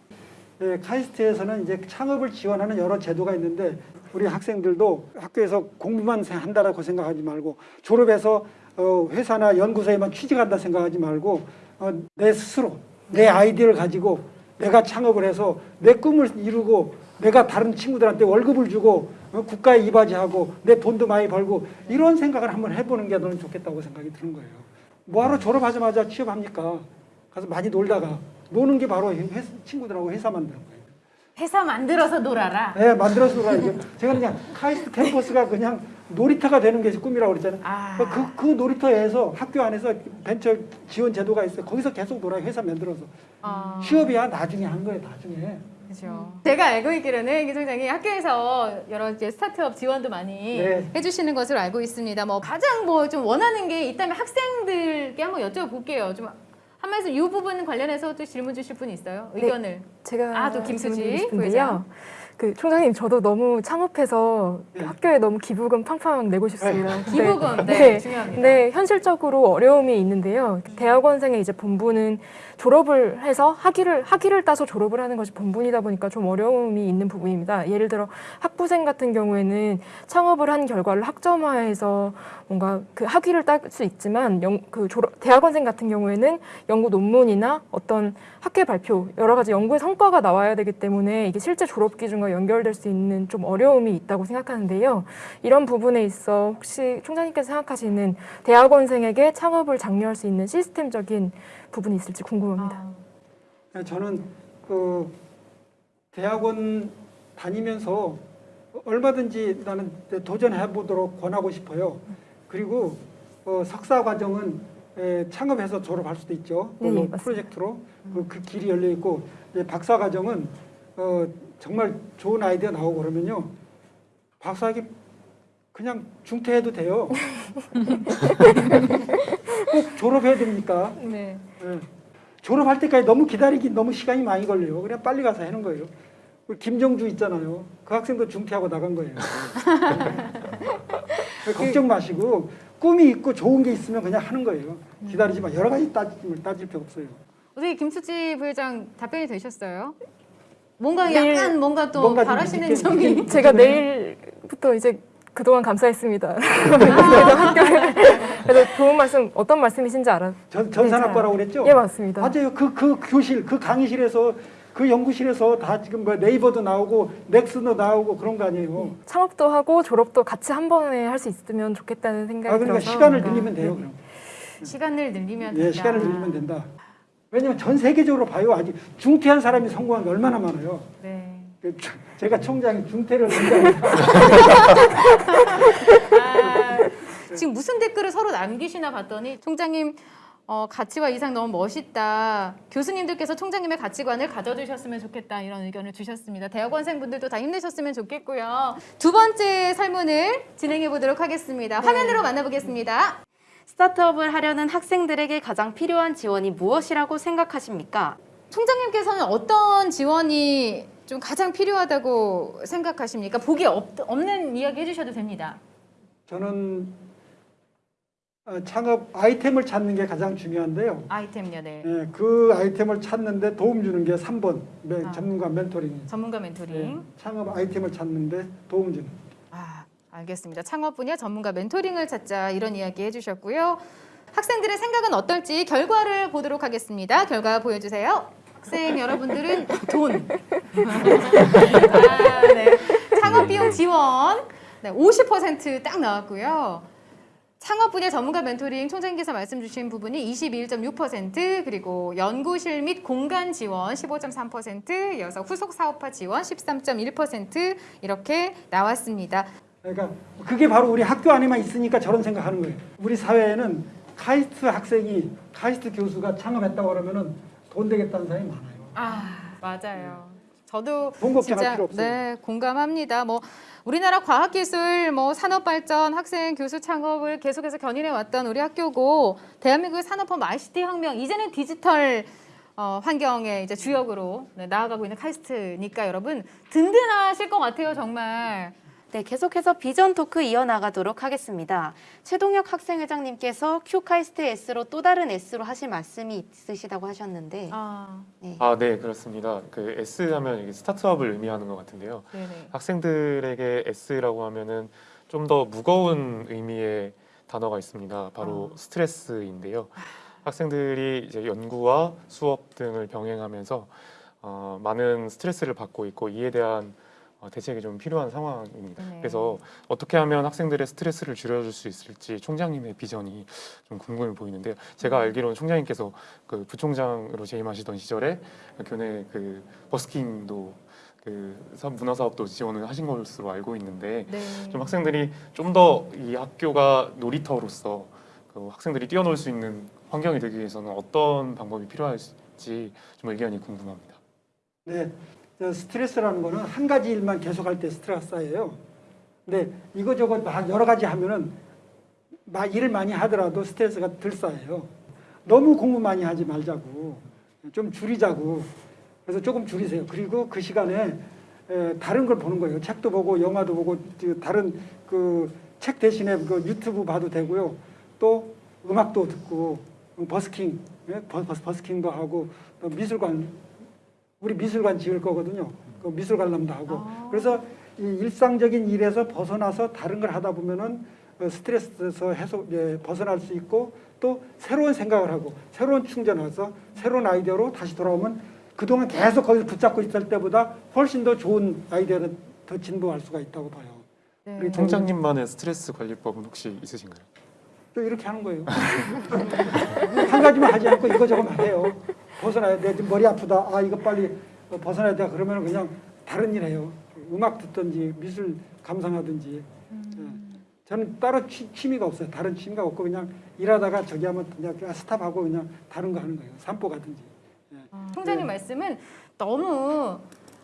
C: 예, 카이스트에서는 이제 창업을 지원하는 여러 제도가 있는데 우리 학생들도 학교에서 공부만 생- 한다라고 생각하지 말고 졸업해서 어, 회사나 연구소에만 취직한다 생각하지 말고 어, 내 스스로 내 아이디어를 가지고 내가 창업을 해서 내 꿈을 이루고 내가 다른 친구들한테 월급을 주고 어, 국가에 이바지하고 내 돈도 많이 벌고 이런 생각을 한번 해보는 게 너는 좋겠다고 생각이 드는 거예요. 뭐하러 졸업하자마자 취업합니까? 가서 많이 놀다가 노는 게 바로 회- 친구들하고 회사 만드는 거예요.
A: 회사 만들어서 놀아라.
C: 네, 만들어서 가야죠. 제가 그냥 카이스트 캠퍼스가 그냥 놀이터가 되는 게 꿈이라고 그랬잖아요.
A: 아.
C: 그, 그 놀이터에서 학교 안에서 벤처 지원 제도가 있어요. 거기서 계속 놀아요. 회사 만들어서.
A: 아.
C: 취업이야 나중에 한 거예요. 나중에.
A: 그렇죠. 제가 알고 있기로는 기 총장이 학교에서 여러 이제 스타트업 지원도 많이
C: 네.
A: 해주시는 것으로 알고 있습니다. 뭐 가장 뭐 좀 원하는 게 있다면 학생들께 한번 여쭤볼게요. 좀 한 말씀 이 부분 관련해서 또 질문 주실 분 있어요?
E: 네.
A: 의견을.
E: 제가
A: 아, 또 김수지. 부회장.
E: 그 총장님 저도 너무 창업해서
C: 네.
E: 학교에 너무 기부금 팡팡 내고 싶습니다.
A: 기부금 네,
E: 네.
A: 중요합니다.
E: 네, 현실적으로 어려움이 있는데요. 대학원생의 이제 본분은 졸업을 해서 학위를 학위를 따서 졸업을 하는 것이 본분이다 보니까 좀 어려움이 있는 부분입니다. 예를 들어 학부생 같은 경우에는 창업을 한 결과를 학점화해서 뭔가 그 학위를 딸 수 있지만 영, 그 졸업, 대학원생 같은 경우에는 연구 논문이나 어떤 학회 발표 여러 가지 연구의 성과가 나와야 되기 때문에 이게 실제 졸업 기준과 연결될 수 있는 좀 어려움이 있다고 생각하는데요. 이런 부분에 있어 혹시 총장님께서 생각하시는 대학원생에게 창업을 장려할 수 있는 시스템적인 부분이 있을지 궁금합니다.
A: 아,
C: 저는 그 대학원 다니면서 얼마든지 나는 도전해 보도록 권하고 싶어요. 그리고 어, 석사 과정은 에, 창업해서 졸업할 수도 있죠.
E: 네.
C: 프로젝트로 그, 그 길이 열려 있고 박사 과정은 어, 정말 좋은 아이디어 나오고 그러면요. 박사학위 그냥 중퇴해도 돼요. 꼭 졸업해야 됩니까?
A: 네.
C: 예. 졸업할 때까지 너무 기다리기 너무 시간이 많이 걸려요. 그냥 빨리 가서 하는 거예요. 우리 김정주 있잖아요. 그 학생도 중퇴하고 나간 거예요. 걱정 마시고 꿈이 있고 좋은 게 있으면 그냥 하는 거예요. 기다리지 마. 여러 가지 따질, 따질 필요 없어요.
A: 어떻게 김수지 부회장 답변이 되셨어요? 뭔가
E: 내일
A: 약간 뭔가 또
C: 뭔가 좀
A: 바라시는 점이
E: 제가 내일부터 이제 그동안 감사했습니다.
A: 아.
E: 학교에 그래서 좋은 말씀 어떤 말씀이신지 알아.
C: 전, 전산학과라고 그랬죠?
E: 예 맞습니다.
C: 맞아요. 그, 그 교실, 그 강의실에서 그 연구실에서 다 지금 뭐 네이버도 나오고 넥슨도 나오고 그런 거 아니에요.
E: 창업도 하고 졸업도 같이 한 번에 할 수 있으면 좋겠다는 생각이
C: 아, 그러니까
E: 들어서
C: 시간을
E: 뭔가-
C: 늘리면 돼요.
E: 네.
C: 그럼.
A: 시간을 늘리면
C: 예,
A: 된다.
C: 시간을 늘리면 된다. 왜냐면 전 세계적으로 봐요. 아직 중퇴한 사람이 성공한 게 얼마나 많아요.
A: 네.
C: 그 주- 제가 총장이 중퇴를 굉장히
A: 아, 지금 무슨 댓글을 서로 남기시나 봤더니 총장님 어, 가치와 이상 너무 멋있다. 교수님들께서 총장님의 가치관을 가져주셨으면 좋겠다 이런 의견을 주셨습니다. 대학원생분들도 다 힘내셨으면 좋겠고요. 두 번째 설문을 진행해 보도록 하겠습니다. 화면으로 만나보겠습니다.
B: 스타트업을 하려는 학생들에게 가장 필요한 지원이 무엇이라고 생각하십니까?
A: 총장님께서는 어떤 지원이 좀 가장 필요하다고 생각하십니까? 보기 없, 없는 이야기 해주셔도 됩니다.
C: 저는 어, 창업 아이템을 찾는 게 가장 중요한데요.
A: 아이템요, 네.
C: 예, 그 아이템을 찾는데 도움 주는 게 3번 네,
A: 아.
C: 전문가 멘토링.
A: 전문가 멘토링.
C: 예, 창업 아이템을 찾는데 도움 주는.
A: 아, 알겠습니다. 창업 분야 전문가 멘토링을 찾자 이런 이야기 해주셨고요. 학생들의 생각은 어떨지 결과를 보도록 하겠습니다. 결과 보여주세요. 학생 여러분들은 돈. 아, 네. 창업 비용 지원 네, 50%딱 나왔고요. 창업 분야 전문가 멘토링 총장님께서 말씀 주신 부분이 21.6% 그리고 연구실 및 공간 지원 15.3% 이어서 후속 사업화 지원 13.1% 이렇게 나왔습니다.
C: 그러니까 그게 바로 우리 학교 안에만 있으니까 저런 생각하는 거예요. 우리 사회에는 카이스트 학생이 카이스트 교수가 창업했다고 그러면은 돈 되겠다는 사람이 많아요.
A: 아 맞아요. 저도 진짜. 네 공감합니다. 뭐 우리나라 과학기술, 뭐 산업발전, 학생 교수 창업을 계속해서 견인해 왔던 우리 학교고 대한민국의 산업화 ICT 혁명 이제는 디지털 어, 환경의 이제 주역으로 네, 나아가고 있는 카이스트니까 여러분 든든하실 것 같아요 정말.
B: 네, 계속해서 비전 토크 이어나가도록 하겠습니다. 최동혁 학생회장님께서 큐카이스트 S로 또 다른 S로 하실 말씀이 있으시다고 하셨는데
A: 아
B: 네.
D: 아, 네, 그렇습니다. 그 S 하면 이게 스타트업을 의미하는 것 같은데요.
A: 네네.
D: 학생들에게 S라고 하면은 좀 더 무거운 의미의 단어가 있습니다. 바로
A: 아.
D: 스트레스인데요. 학생들이 이제 연구와 수업 등을 병행하면서 어, 많은 스트레스를 받고 있고 이에 대한 어, 대책이 좀 필요한 상황입니다.
A: 네.
D: 그래서 어떻게 하면 학생들의 스트레스를 줄여줄 수 있을지 총장님의 비전이 좀 궁금해 보이는데요. 제가 알기로는 총장님께서 그 부총장으로 재임하시던 시절에 교내 그 버스킹도 그 문화 사업도 지원을 하신 것으로 알고 있는데
A: 네.
D: 좀 학생들이 좀 더 이 학교가 놀이터로서 그 학생들이 뛰어놀 수 있는 환경이 되기 위해서는 어떤 방법이 필요할지 좀 의견이 궁금합니다.
C: 네, 저 스트레스라는 거는 한 가지 일만 계속할 때 스트레스가 쌓여요. 근데 이거저거 막 여러 가지 하면은 막 일을 많이 하더라도 스트레스가 덜 쌓여요. 너무 공부 많이 하지 말자고 좀 줄이자고 그래서 조금 줄이세요. 그리고 그 시간에 에, 다른 걸 보는 거예요. 책도 보고 영화도 보고 그 다른 그 책 대신에 그 유튜브 봐도 되고요. 또 음악도 듣고 버스킹 예? 버스킹도 하고 또 미술관 우리 미술관 지을 거거든요. 그 미술 관람도 하고 그래서 이 일상적인 일에서 벗어나서 다른 걸 하다 보면은 어, 스트레스에서 해소 예, 벗어날 수 있고 또 새로운 생각을 하고 새로운 충전해서 새로운 아이디어로 다시 돌아오면 그동안 계속 거기서 붙잡고 있을 때보다 훨씬 더 좋은 아이디어를 더 진보할 수가 있다고 봐요.
A: 네.
C: 우리
D: 총장님만의 스트레스 관리법은 혹시 있으신가요?
C: 또 이렇게 하는 거예요. 한 가지만 하지 않고 이거저거만 해요. 벗어나야 돼. 머리 아프다. 아 이거 빨리 벗어나야 돼. 그러면 그냥 다른 일 해요. 음악 듣든지 미술 감상하든지. 예. 저는 따로 취, 취미가 없어요. 다른 취미가 없고 그냥 일하다가 저기 하면 그냥 스탑하고 그냥 다른 거 하는 거예요. 산보 가든지. 예.
A: 총장님
C: 네.
A: 말씀은 너무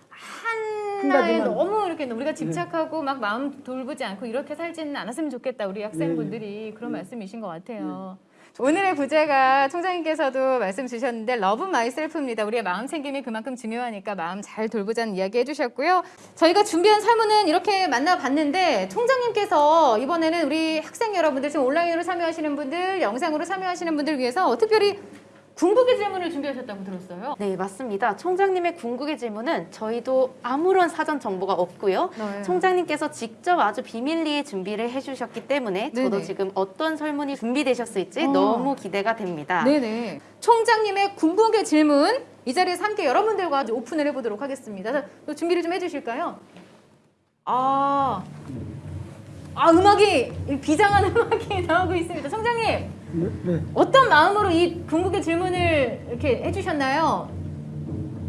A: 하나에 너무 이렇게 우리가 집착하고 막 마음 돌보지 않고 이렇게 살지는 않았으면 좋겠다 우리 학생분들이 그런 말씀이신 것 같아요. 오늘의 부제가 총장님께서도 말씀 주셨는데 Love Myself입니다. 우리의 마음 챙김이 그만큼 중요하니까 마음 잘 돌보자는 이야기 해주셨고요. 저희가 준비한 설문은 이렇게 만나봤는데 총장님께서 이번에는 우리 학생 여러분들 지금 온라인으로 참여하시는 분들, 영상으로 참여하시는 분들 위해서 특별히 궁극의 질문을 준비하셨다고 들었어요.
B: 네, 맞습니다. 총장님의 궁극의 질문은 저희도 아무런 사전 정보가 없고요.
A: 네.
B: 총장님께서 직접 아주 비밀리에 준비를 해주셨기 때문에 저도
A: 네네.
B: 지금 어떤 설문이 준비되셨을지
A: 어.
B: 너무 기대가 됩니다.
A: 네네. 총장님의 궁극의 질문 이 자리에서 함께 여러분들과 오픈을 해보도록 하겠습니다. 준비를 좀 해주실까요? 아, 아 음악이 이 비장한 음악이 나오고 있습니다. 총장님
C: 네, 네.
A: 어떤 마음으로 이 궁극의 질문을 이렇게 해주셨나요?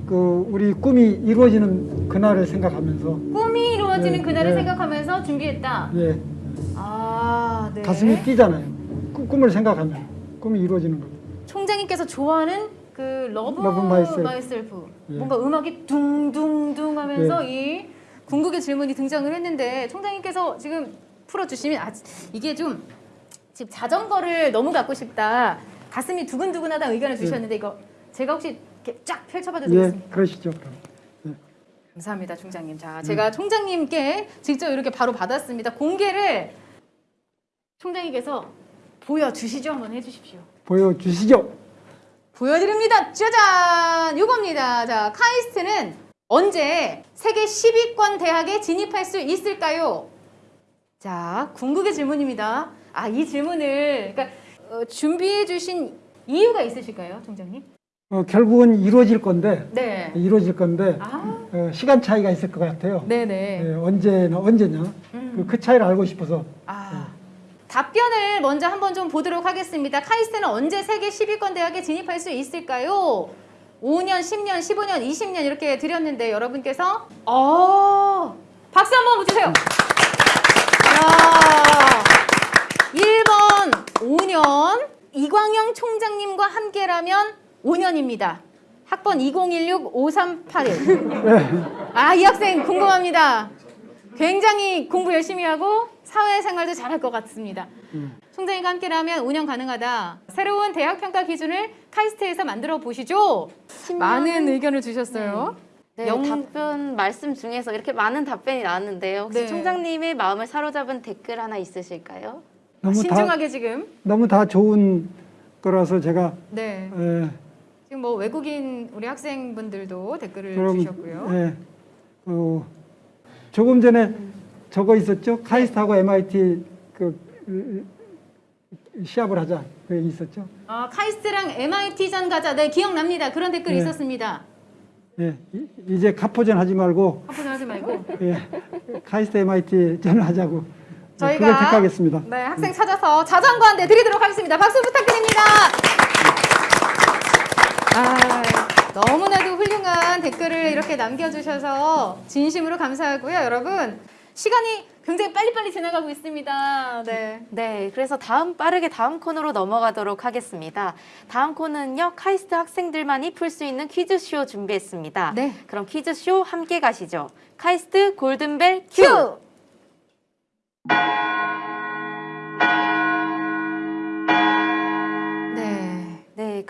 C: 그 우리 꿈이 이루어지는 그날을 생각하면서
A: 꿈이 이루어지는
C: 네,
A: 그날을
C: 네.
A: 생각하면서 준비했다.
C: 예,
A: 아, 네.
C: 가슴이 뛰잖아요. 꿈- 꿈을 생각하면 꿈이 이루어지는 거예요.
A: 총장님께서 좋아하는 그 love, love myself. Myself.
C: 예.
A: 뭔가 음악이 둥둥둥 하면서 이 궁극의 질문이 등장을 했는데 총장님께서 지금 풀어주시면 아, 이게 좀 지금 자전거를 너무 갖고 싶다. 가슴이 두근두근하다 의견을 주셨는데 이거 제가 혹시 이렇게 쫙 펼쳐봐도
C: 예,
A: 되겠습니까?
C: 그러시죠. 그럼.
A: 감사합니다, 총장님. 자, 제가 총장님께 직접 이렇게 바로 받았습니다. 공개를 총장님께서 보여주시죠. 한번 해주십시오.
C: 보여주시죠.
A: 보여드립니다. 짜잔! 이겁니다. 자, 카이스트는 언제 세계 10위권 대학에 진입할 수 있을까요? 자, 궁극의 질문입니다. 아, 이 질문을 그러니까 어, 준비해 주신 이유가 있으실까요, 총장님?
C: 어, 결국은 이루어질 건데
A: 네.
C: 이루어질 건데
A: 아,
C: 어, 시간 차이가 있을 것 같아요.
A: 네네.
C: 예, 언제나 언제냐
A: 음.
C: 그, 그 차이를 알고 싶어서
A: 아. 답변을 먼저 한번 좀 보도록 하겠습니다. 카이스트는 언제 세계 10위권 대학에 진입할 수 있을까요? 5년, 10년, 15년, 20년 이렇게 드렸는데 여러분께서 어 박수 한번 주세요. 야 1번 5년 이광영 총장님과 함께라면 5년입니다. 학번 2016-5381. 아, 이 학생 궁금합니다. 굉장히 공부 열심히 하고 사회생활도 잘할 것 같습니다. 총장님과 함께라면 5년 가능하다. 새로운 대학 평가 기준을 카이스트에서 만들어 보시죠. 많은 의견을 주셨어요.
B: 네,
A: 영-
B: 답변 말씀 중에서 이렇게 많은 답변이 나왔는데요. 혹시
A: 네.
B: 총장님의 마음을 사로잡은 댓글 하나 있으실까요?
C: 너무 다
A: 신중하게 지금.
C: 너무 다 좋은 거라서 제가
A: 네.
C: 예,
A: 지금 뭐 외국인 우리 학생분들도 댓글을
C: 그럼
A: 주셨고요.
C: 예, 어, 조금 전에 저거 있었죠 카이스트하고 MIT 그 시합을 하자 그 있었죠.
A: 아, 카이스트랑 MIT전 가자. 네, 기억납니다. 그런 댓글이
C: 네.
A: 있었습니다.
C: 예, 이- 이제 카포전 하지 말고
A: 화분 하지 말고.
C: 예, 카이스트 MIT 전을 하자고 예,
A: 저희가
C: 그걸 택하겠습니다.
A: 네, 학생 찾아서 자전거 한 대 드리도록 하겠습니다. 박수 부탁드립니다. 아, 너무나도 훌륭한 댓글을 이렇게 남겨주셔서 진심으로 감사하고요. 여러분, 시간이 굉장히 빨리빨리 지나가고 있습니다. 네.
B: 네, 그래서 다음 빠르게 다음 코너로 넘어가도록 하겠습니다. 다음 코너는요, 카이스트 학생들만이 풀 수 있는 퀴즈쇼 준비했습니다.
A: 네.
B: 그럼 퀴즈쇼 함께 가시죠. 카이스트 골든벨 큐!
A: 큐!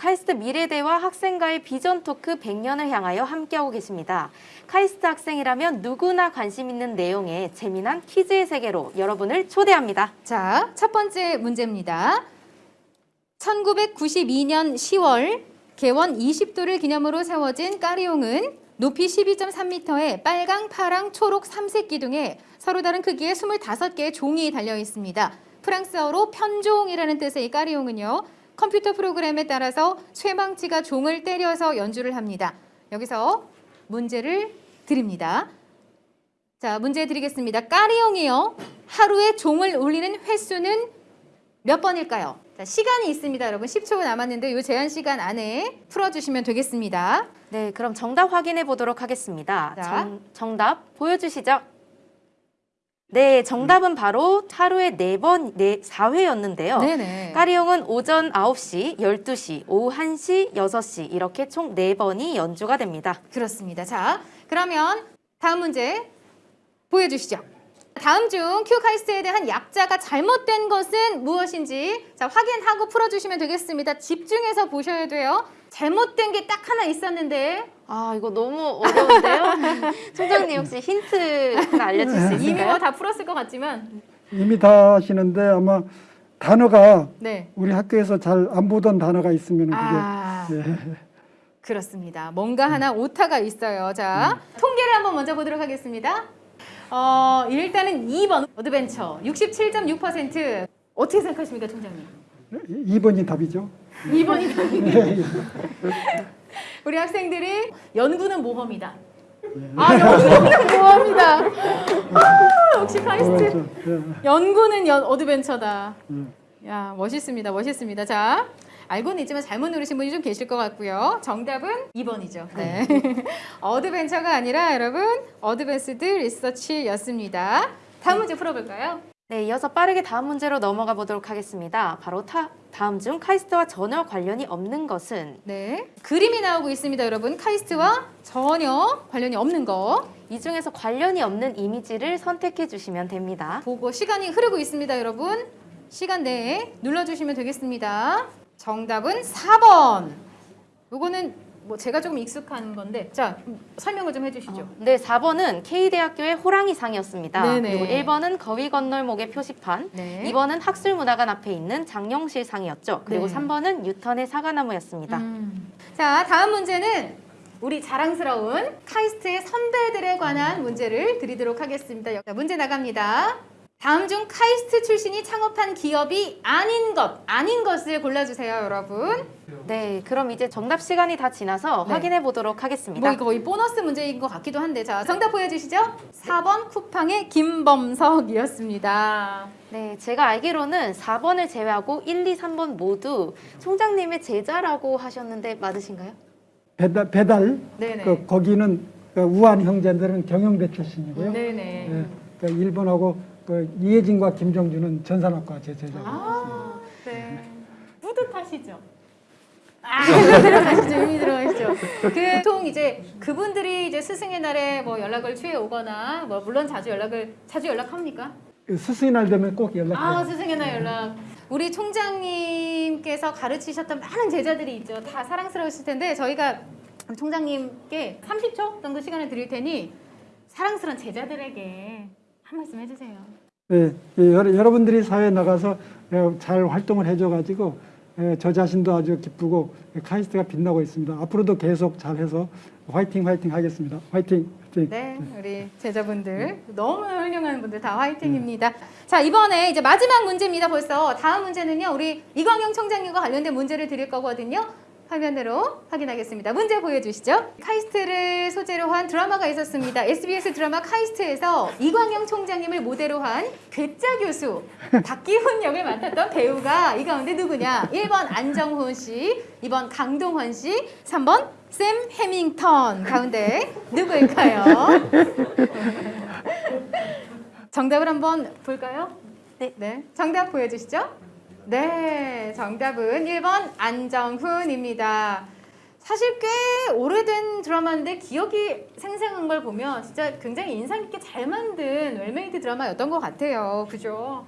B: 카이스트 미래 대화 학생과의 비전 토크 100년을 향하여 함께하고 계십니다. 카이스트 학생이라면 누구나 관심 있는 내용의 재미난 퀴즈의 세계로 여러분을 초대합니다.
A: 자, 첫 번째 문제입니다. 1992년 10월 개원 20도를 기념으로 세워진 까리용은 높이 12.3m의 빨강, 파랑, 초록 3색 기둥에 서로 다른 크기의 25개의 종이 달려 있습니다. 프랑스어로 편종이라는 뜻의 이 까리용은요. 컴퓨터 프로그램에 따라서 쇠망치가 종을 때려서 연주를 합니다. 여기서 문제를 드립니다. 자, 문제 드리겠습니다. 까리용이요. 하루에 종을 울리는 횟수는 몇 번일까요? 자, 시간이 있습니다, 여러분. 10초 남았는데 이 제한 시간 안에 풀어주시면 되겠습니다.
B: 네, 그럼 정답 확인해 보도록 하겠습니다.
A: 자.
B: 정, 정답 보여주시죠. 네, 정답은 바로 하루에 네 번네 4회였는데요.
A: 네네.
B: 까리용은 오전 9시, 12시, 오후 1시, 6시 이렇게 총 네번이 연주가 됩니다.
A: 그렇습니다. 자, 그러면 다음 문제 보여주시죠. 다음 중 QAIST에 대한 약자가 잘못된 것은 무엇인지 자 확인하고 풀어주시면 되겠습니다. 집중해서 보셔야 돼요. 잘못된 게 딱 하나 있었는데
B: 아, 이거 너무 어려운데요? 총장님 혹시 힌트 하나 알려주실 수
A: 이미
B: 있을까요?
A: 뭐 다 풀었을 것 같지만
C: 이미 다 하시는데 아마 단어가
A: 네.
C: 우리 학교에서 잘 안 보던 단어가 있으면 그게
A: 아
C: 예.
A: 그렇습니다. 뭔가 하나 오타가 있어요. 자
C: 음.
A: 통계를 한번 먼저 보도록 하겠습니다. 어 일단은 2번 adventure 67.6% 어떻게 생각하십니까, 총장님?
C: 2번이 답이죠.
A: 2번이 우리 학생들이 연구는 모험이다. 아, 연구는 모험이다. 아, 역시 카이스트.
C: 그렇죠. 예.
A: 연구는 연, adventure다.
C: 음.
A: 야, 멋있습니다. 멋있습니다. 자, 알고는 있지만 잘못 누르신 분이 좀 계실 것 같고요. 정답은 2번이죠. 네. adventure가 아니라 여러분, advanced research였습니다. 다음 문제 풀어볼까요?
B: 네, 이어서 빠르게 다음 문제로 넘어가 보도록 하겠습니다. 바로 타, 다음 중 카이스트와 전혀 관련이 없는 것은
A: 네. 그림이 나오고 있습니다, 여러분. 카이스트와 전혀 관련이 없는 거.
B: 이 중에서 관련이 없는 이미지를 선택해 주시면 됩니다.
A: 보고 시간이 흐르고 있습니다, 여러분. 시간 내에 눌러주시면 되겠습니다. 정답은 4번. 요거는 뭐 제가 조금 익숙한 건데, 자 음, 설명을 좀 해주시죠.
B: 네, 4번은 K대학교의 호랑이상이었습니다.
A: 네네.
B: 그리고 1번은 거위 건널목의 표시판,
A: 네.
B: 2번은 학술문화관 앞에 있는 장영실상이었죠. 그리고
A: 네.
B: 3번은 뉴턴의 사과나무였습니다.
A: 음. 자 다음 문제는 우리 자랑스러운 카이스트의 선배들에 관한 문제를 드리도록 하겠습니다. 자, 문제 나갑니다. 다음 중 카이스트 출신이 창업한 기업이 아닌 것, 아닌 것을 골라주세요, 여러분.
B: 네, 그럼 이제 정답 시간이 다 지나서
A: 네.
B: 확인해 보도록 하겠습니다.
A: 뭐 이거 거의 보너스 문제인 것 같기도 한데 자 정답 보여주시죠 4번 쿠팡의 김범석이었습니다
B: 네, 제가 알기로는 4번을 제외하고 1, 2, 3번 모두 총장님의 제자라고 하셨는데 맞으신가요?
C: 배달, 배달
A: 네네
C: 그 거기는 그 우한 형제들은 경영대 출신이고요.
A: 네네
C: 예, 그 일본하고 그 이혜진과 김정주는 전산학과 제 제자고
A: 아, 네. 뿌듯하시죠? 아, 들어가시죠. 이미 들어가시죠. 그, 보통 이제 그분들이 이제 스승의 날에 뭐 연락을 취해 오거나, 뭐 물론 자주 연락을, 자주 연락합니까?
C: 그 스승의 날 되면 꼭 연락해요.
A: 아, 스승의 날 연락. 우리 총장님께서 가르치셨던 많은 제자들이 있죠. 다 사랑스러우실 텐데 저희가 총장님께 30초 정도 시간을 드릴 테니 사랑스러운 제자들에게 한 말씀 해주세요.
C: 예, 예, 여러, 여러분들이 사회에 나가서 예, 잘 활동을 해줘가지고 예, 저 자신도 아주 기쁘고 예, 카이스트가 빛나고 있습니다. 앞으로도 계속 잘해서 화이팅 화이팅 하겠습니다. 화이팅 화이팅.
A: 네, 우리 제자분들 너무 훌륭한 분들 다 화이팅입니다. 자 이번에 이제 마지막 문제입니다. 벌써 다음 문제는요 우리 이광영 총장님과 관련된 문제를 드릴 거거든요. 화면으로 확인하겠습니다. 문제 보여주시죠. 카이스트를 소재로 한 드라마가 있었습니다. SBS 드라마 카이스트에서 이광영 총장님을 모델로 한 괴짜 교수 박기훈 역을 맡았던 배우가 이 가운데 누구냐? 1번 안정훈 씨, 2번 강동원 씨, 3번 샘 해밍턴 가운데 누구일까요? 정답을 한번 볼까요?
B: 네.
A: 네. 정답 보여주시죠. 네. 정답은 1번 안정훈입니다. 사실 꽤 오래된 드라마인데 기억이 생생한 걸 보면 진짜 굉장히 인상 깊게 잘 만든 well-made 드라마였던 것 같아요. 그죠?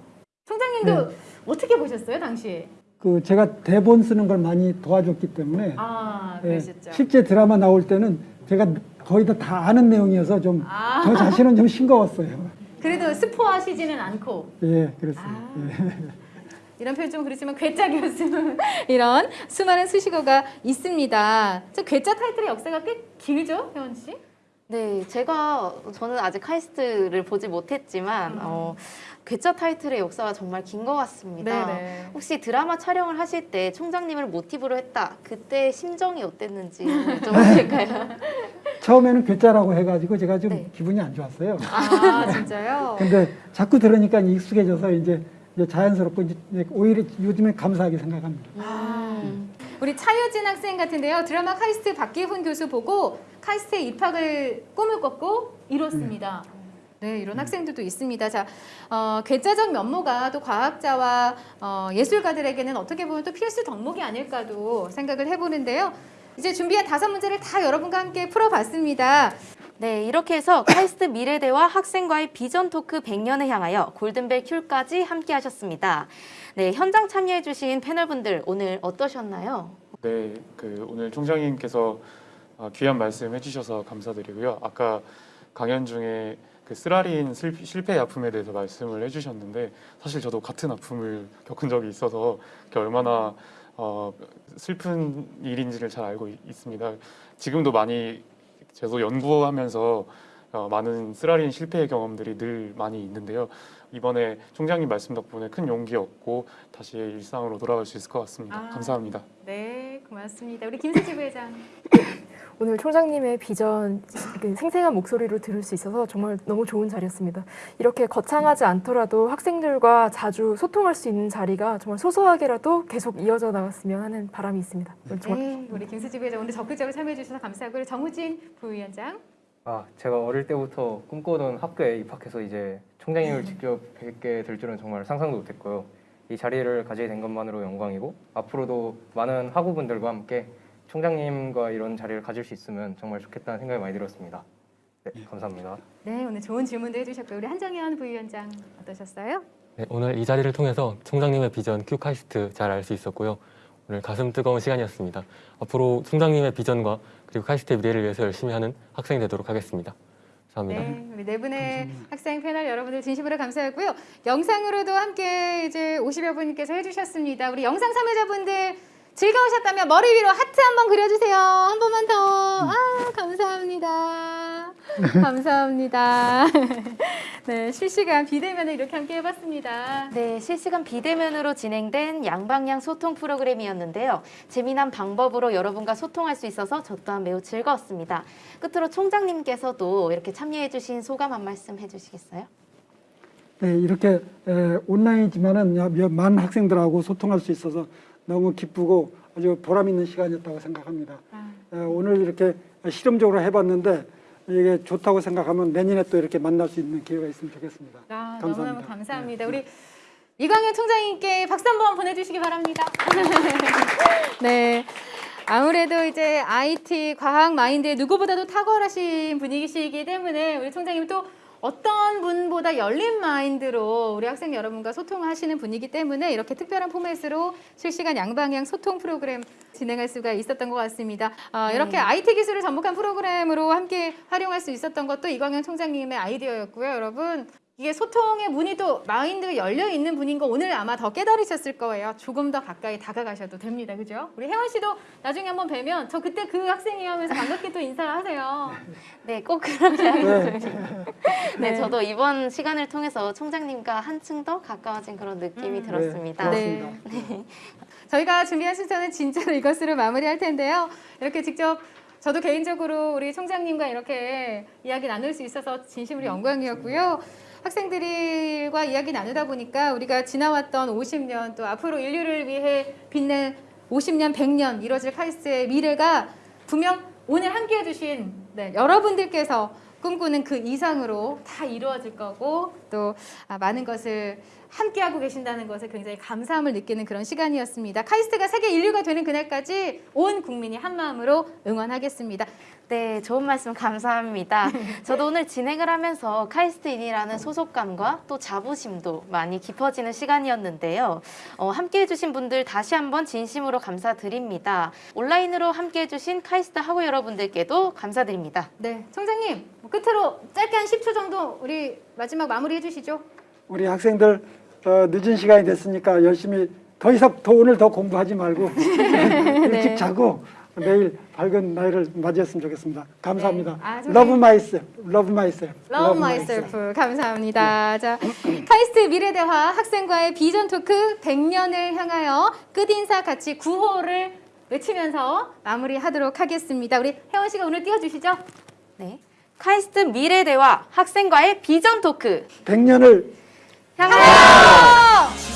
A: 총장님도 어떻게 보셨어요, 당시?
C: 그 제가 대본 쓰는 걸 많이 도와줬기 때문에
A: 아,
C: 예. 실제 드라마 나올 때는 제가 거의 다, 다 아는 내용이어서 좀저
A: 아.
C: 자신은 좀 싱거웠어요.
A: 그래도 스포하시지는 않고
C: 예, 그렇습니다.
A: 아.
C: 예.
A: 이런 표현 좀 그렇지만 괴짜 교수 이런 수많은 수식어가 있습니다. 저 괴짜 타이틀의 역사가 꽤 길죠, 혜원 씨?
B: 네, 제가 저는 아직 카이스트를 보지 못했지만 어, 괴짜 타이틀의 역사가 정말 긴 것 같습니다.
A: 네네.
B: 혹시 드라마 촬영을 하실 때 총장님을 모티브로 했다. 그때 심정이 어땠는지 여쭤봐도 될까요?
C: 처음에는 괴짜라고 해가지고 제가 좀
B: 네.
C: 기분이 안 좋았어요.
A: 아 진짜요?
C: 근데 자꾸 들으니까 익숙해져서 이제, 이제 자연스럽고 이제 오히려 요즘에 감사하게 생각합니다.
B: 음.
A: 우리 차유진 학생 같은데요. 드라마 카이스트 박기훈 교수 보고 카이스트에 입학을 꿈을 꿨고 이뤘습니다. 네, 이런 학생들도 있습니다. 자, 어, 괴짜적 면모가 또 과학자와 어, 예술가들에게는 어떻게 보면 또 필수 덕목이 아닐까도 생각을 해보는데요. 이제 준비한 다섯 문제를 다 여러분과 함께 풀어봤습니다.
B: 네, 이렇게 해서 카이스트 미래대와 학생과의 비전 토크 100년을 향하여 골든벨 큐까지 함께 하셨습니다. 네, 현장 참여해 주신 패널분들 오늘 어떠셨나요?
D: 네, 그 오늘 총장님께서 아, 귀한 말씀 해주셔서 감사드리고요. 아까 강연 중에 그 쓰라린 슬- 실패 아픔에 대해서 말씀을 해주셨는데 사실 저도 같은 아픔을 겪은 적이 있어서 얼마나 어, 슬픈 일인지를 잘 알고 있- 있습니다. 지금도 많이 저도 연구하면서 어, 많은 쓰라린 실패의 경험들이 늘 많이 있는데요. 이번에 총장님 말씀 덕분에 큰 용기 얻고 다시 일상으로 돌아갈 수 있을 것 같습니다.
A: 아.
D: 감사합니다.
A: 네, 고맙습니다. 우리 김수지 부회장.
E: 오늘 총장님의 비전 그 생생한 목소리로 들을 수 있어서 정말 너무 좋은 자리였습니다. 이렇게 거창하지 않더라도 학생들과 자주 소통할 수 있는 자리가 정말 소소하게라도 계속 이어져 나갔으면 하는 바람이 있습니다.
A: 네, 우리 김수지 부회장 오늘 적극적으로 참여해 주셔서 감사하고요. 정우진 부위원장.
F: 아, 제가 어릴 때부터 꿈꾸던 학교에 입학해서 이제 총장님을 직접 뵙게 될 줄은 정말 상상도 못했고요. 이 자리를 가지게 된 것만으로 영광이고 앞으로도 많은 학우분들과 함께 총장님과 이런 자리를 가질 수 있으면 정말 좋겠다는 생각이 많이 들었습니다. 네, 감사합니다.
A: 네, 오늘 좋은 질문도 해주셨고요. 우리 한정현 부위원장 어떠셨어요?
G: 네, 오늘 이 자리를 통해서 총장님의 비전 QAIST 잘 알 수 있었고요. 오늘 가슴 뜨거운 시간이었습니다. 앞으로 총장님의 비전과 그리고 카이스트의 미래를 위해서 열심히 하는 학생이 되도록 하겠습니다. 감사합니다.
A: 네, 우리 네 분의 학생 패널 여러분들 진심으로 감사하고요. 영상으로도 함께 이제 50여 분께서 해주셨습니다. 우리 영상 참여자분들 즐거우셨다면 머리 위로 하트 한번 그려주세요. 한 번만 더. 아, 감사합니다. 감사합니다. 네, 실시간 비대면을 이렇게 함께 해봤습니다.
B: 네, 실시간 비대면으로 진행된 양방향 소통 프로그램이었는데요. 재미난 방법으로 여러분과 소통할 수 있어서 저 또한 매우 즐거웠습니다. 끝으로 총장님께서도 이렇게 참여해주신 소감 한 말씀 해주시겠어요?
C: 네, 이렇게 에, 온라인이지만은 많은 학생들하고 소통할 수 있어서 너무 기쁘고 아주 보람 있는 시간이었다고 생각합니다. 에, 오늘 이렇게 실험적으로 해봤는데 이게 좋다고 생각하면 내년에 또 이렇게 만날 수 있는 기회가 있으면 좋겠습니다.
A: 아,
C: 감사합니다.
A: 너무너무 감사합니다. 우리 이광현 총장님께 박수 한번 보내주시기 바랍니다. 네. 아무래도 이제 IT 과학 마인드에 누구보다도 탁월하신 분이시기 때문에 우리 총장님 또 어떤 분보다 열린 마인드로 우리 학생 여러분과 소통하시는 분이기 때문에 이렇게 특별한 포맷으로 실시간 양방향 소통 프로그램 진행할 수가 있었던 것 같습니다. 어, 이렇게 IT 기술을 접목한 프로그램으로 함께 활용할 수 있었던 것도 이광현 총장님의 아이디어였고요, 여러분. 이게 소통의 문이 또 마인드가 열려 있는 분인 거 오늘 아마 더 깨달으셨을 거예요. 조금 더 가까이 다가가셔도 됩니다. 그죠? 우리 혜원 씨도 나중에 한번 뵈면 저 그때 그 학생이요 하면서 반갑게 또 인사하세요.
B: 네, 꼭 그렇게 하겠습니다. 네,
A: 네.
B: 저도 이번 시간을 통해서 총장님과 한층 더 가까워진 그런 느낌이
A: 음.
B: 들었습니다.
C: 네,
A: 네. 저희가 준비한 순서는 진짜로 이것으로 마무리할 텐데요. 이렇게 직접 저도 개인적으로 우리 총장님과 이렇게 이야기 나눌 수 있어서 진심으로 영광이었고요. 학생들과 이야기 나누다 보니까 우리가 지나왔던 50년 또 앞으로 인류를 위해 빛낼 50년, 100년 이뤄질 카이스트의 미래가 분명 오늘 함께 해 주신 네, 여러분들께서 꿈꾸는 그 이상으로 다 이루어질 거고 또 아, 많은 것을 함께하고 계신다는 것에 굉장히 감사함을 느끼는 그런 시간이었습니다. 카이스트가 세계 인류가 되는 그날까지 온 국민이 한 마음으로 응원하겠습니다.
B: 네, 좋은 말씀 감사합니다. 저도 오늘 진행을 하면서 카이스트인이라는 소속감과 또 자부심도 많이 깊어지는 시간이었는데요. 어, 함께 해 주신 분들 다시 한번 진심으로 감사드립니다. 온라인으로 함께 해 주신 카이스트 학우 여러분들께도 감사드립니다.
A: 네, 총장님 뭐 끝으로 짧게 한 10초 정도 우리 마지막 마무리 해 주시죠.
C: 우리 학생들 어, 늦은 시간이 됐으니까 열심히 더 이상 더 오늘 더 공부하지 말고 일찍 자고 내일 밝은 날을 맞이했으면 좋겠습니다. 감사합니다.
A: 네. 아,
C: Love myself, love myself,
A: Love myself. 감사합니다. 자, 카이스트 미래대화 학생과의 비전 토크 100년을 향하여 끝인사 같이 구호를 외치면서 마무리하도록 하겠습니다. 우리 혜원 씨가 오늘 띄워주시죠.
B: 네. 카이스트 미래대화 학생과의 비전 토크
C: 100년을
B: 향하여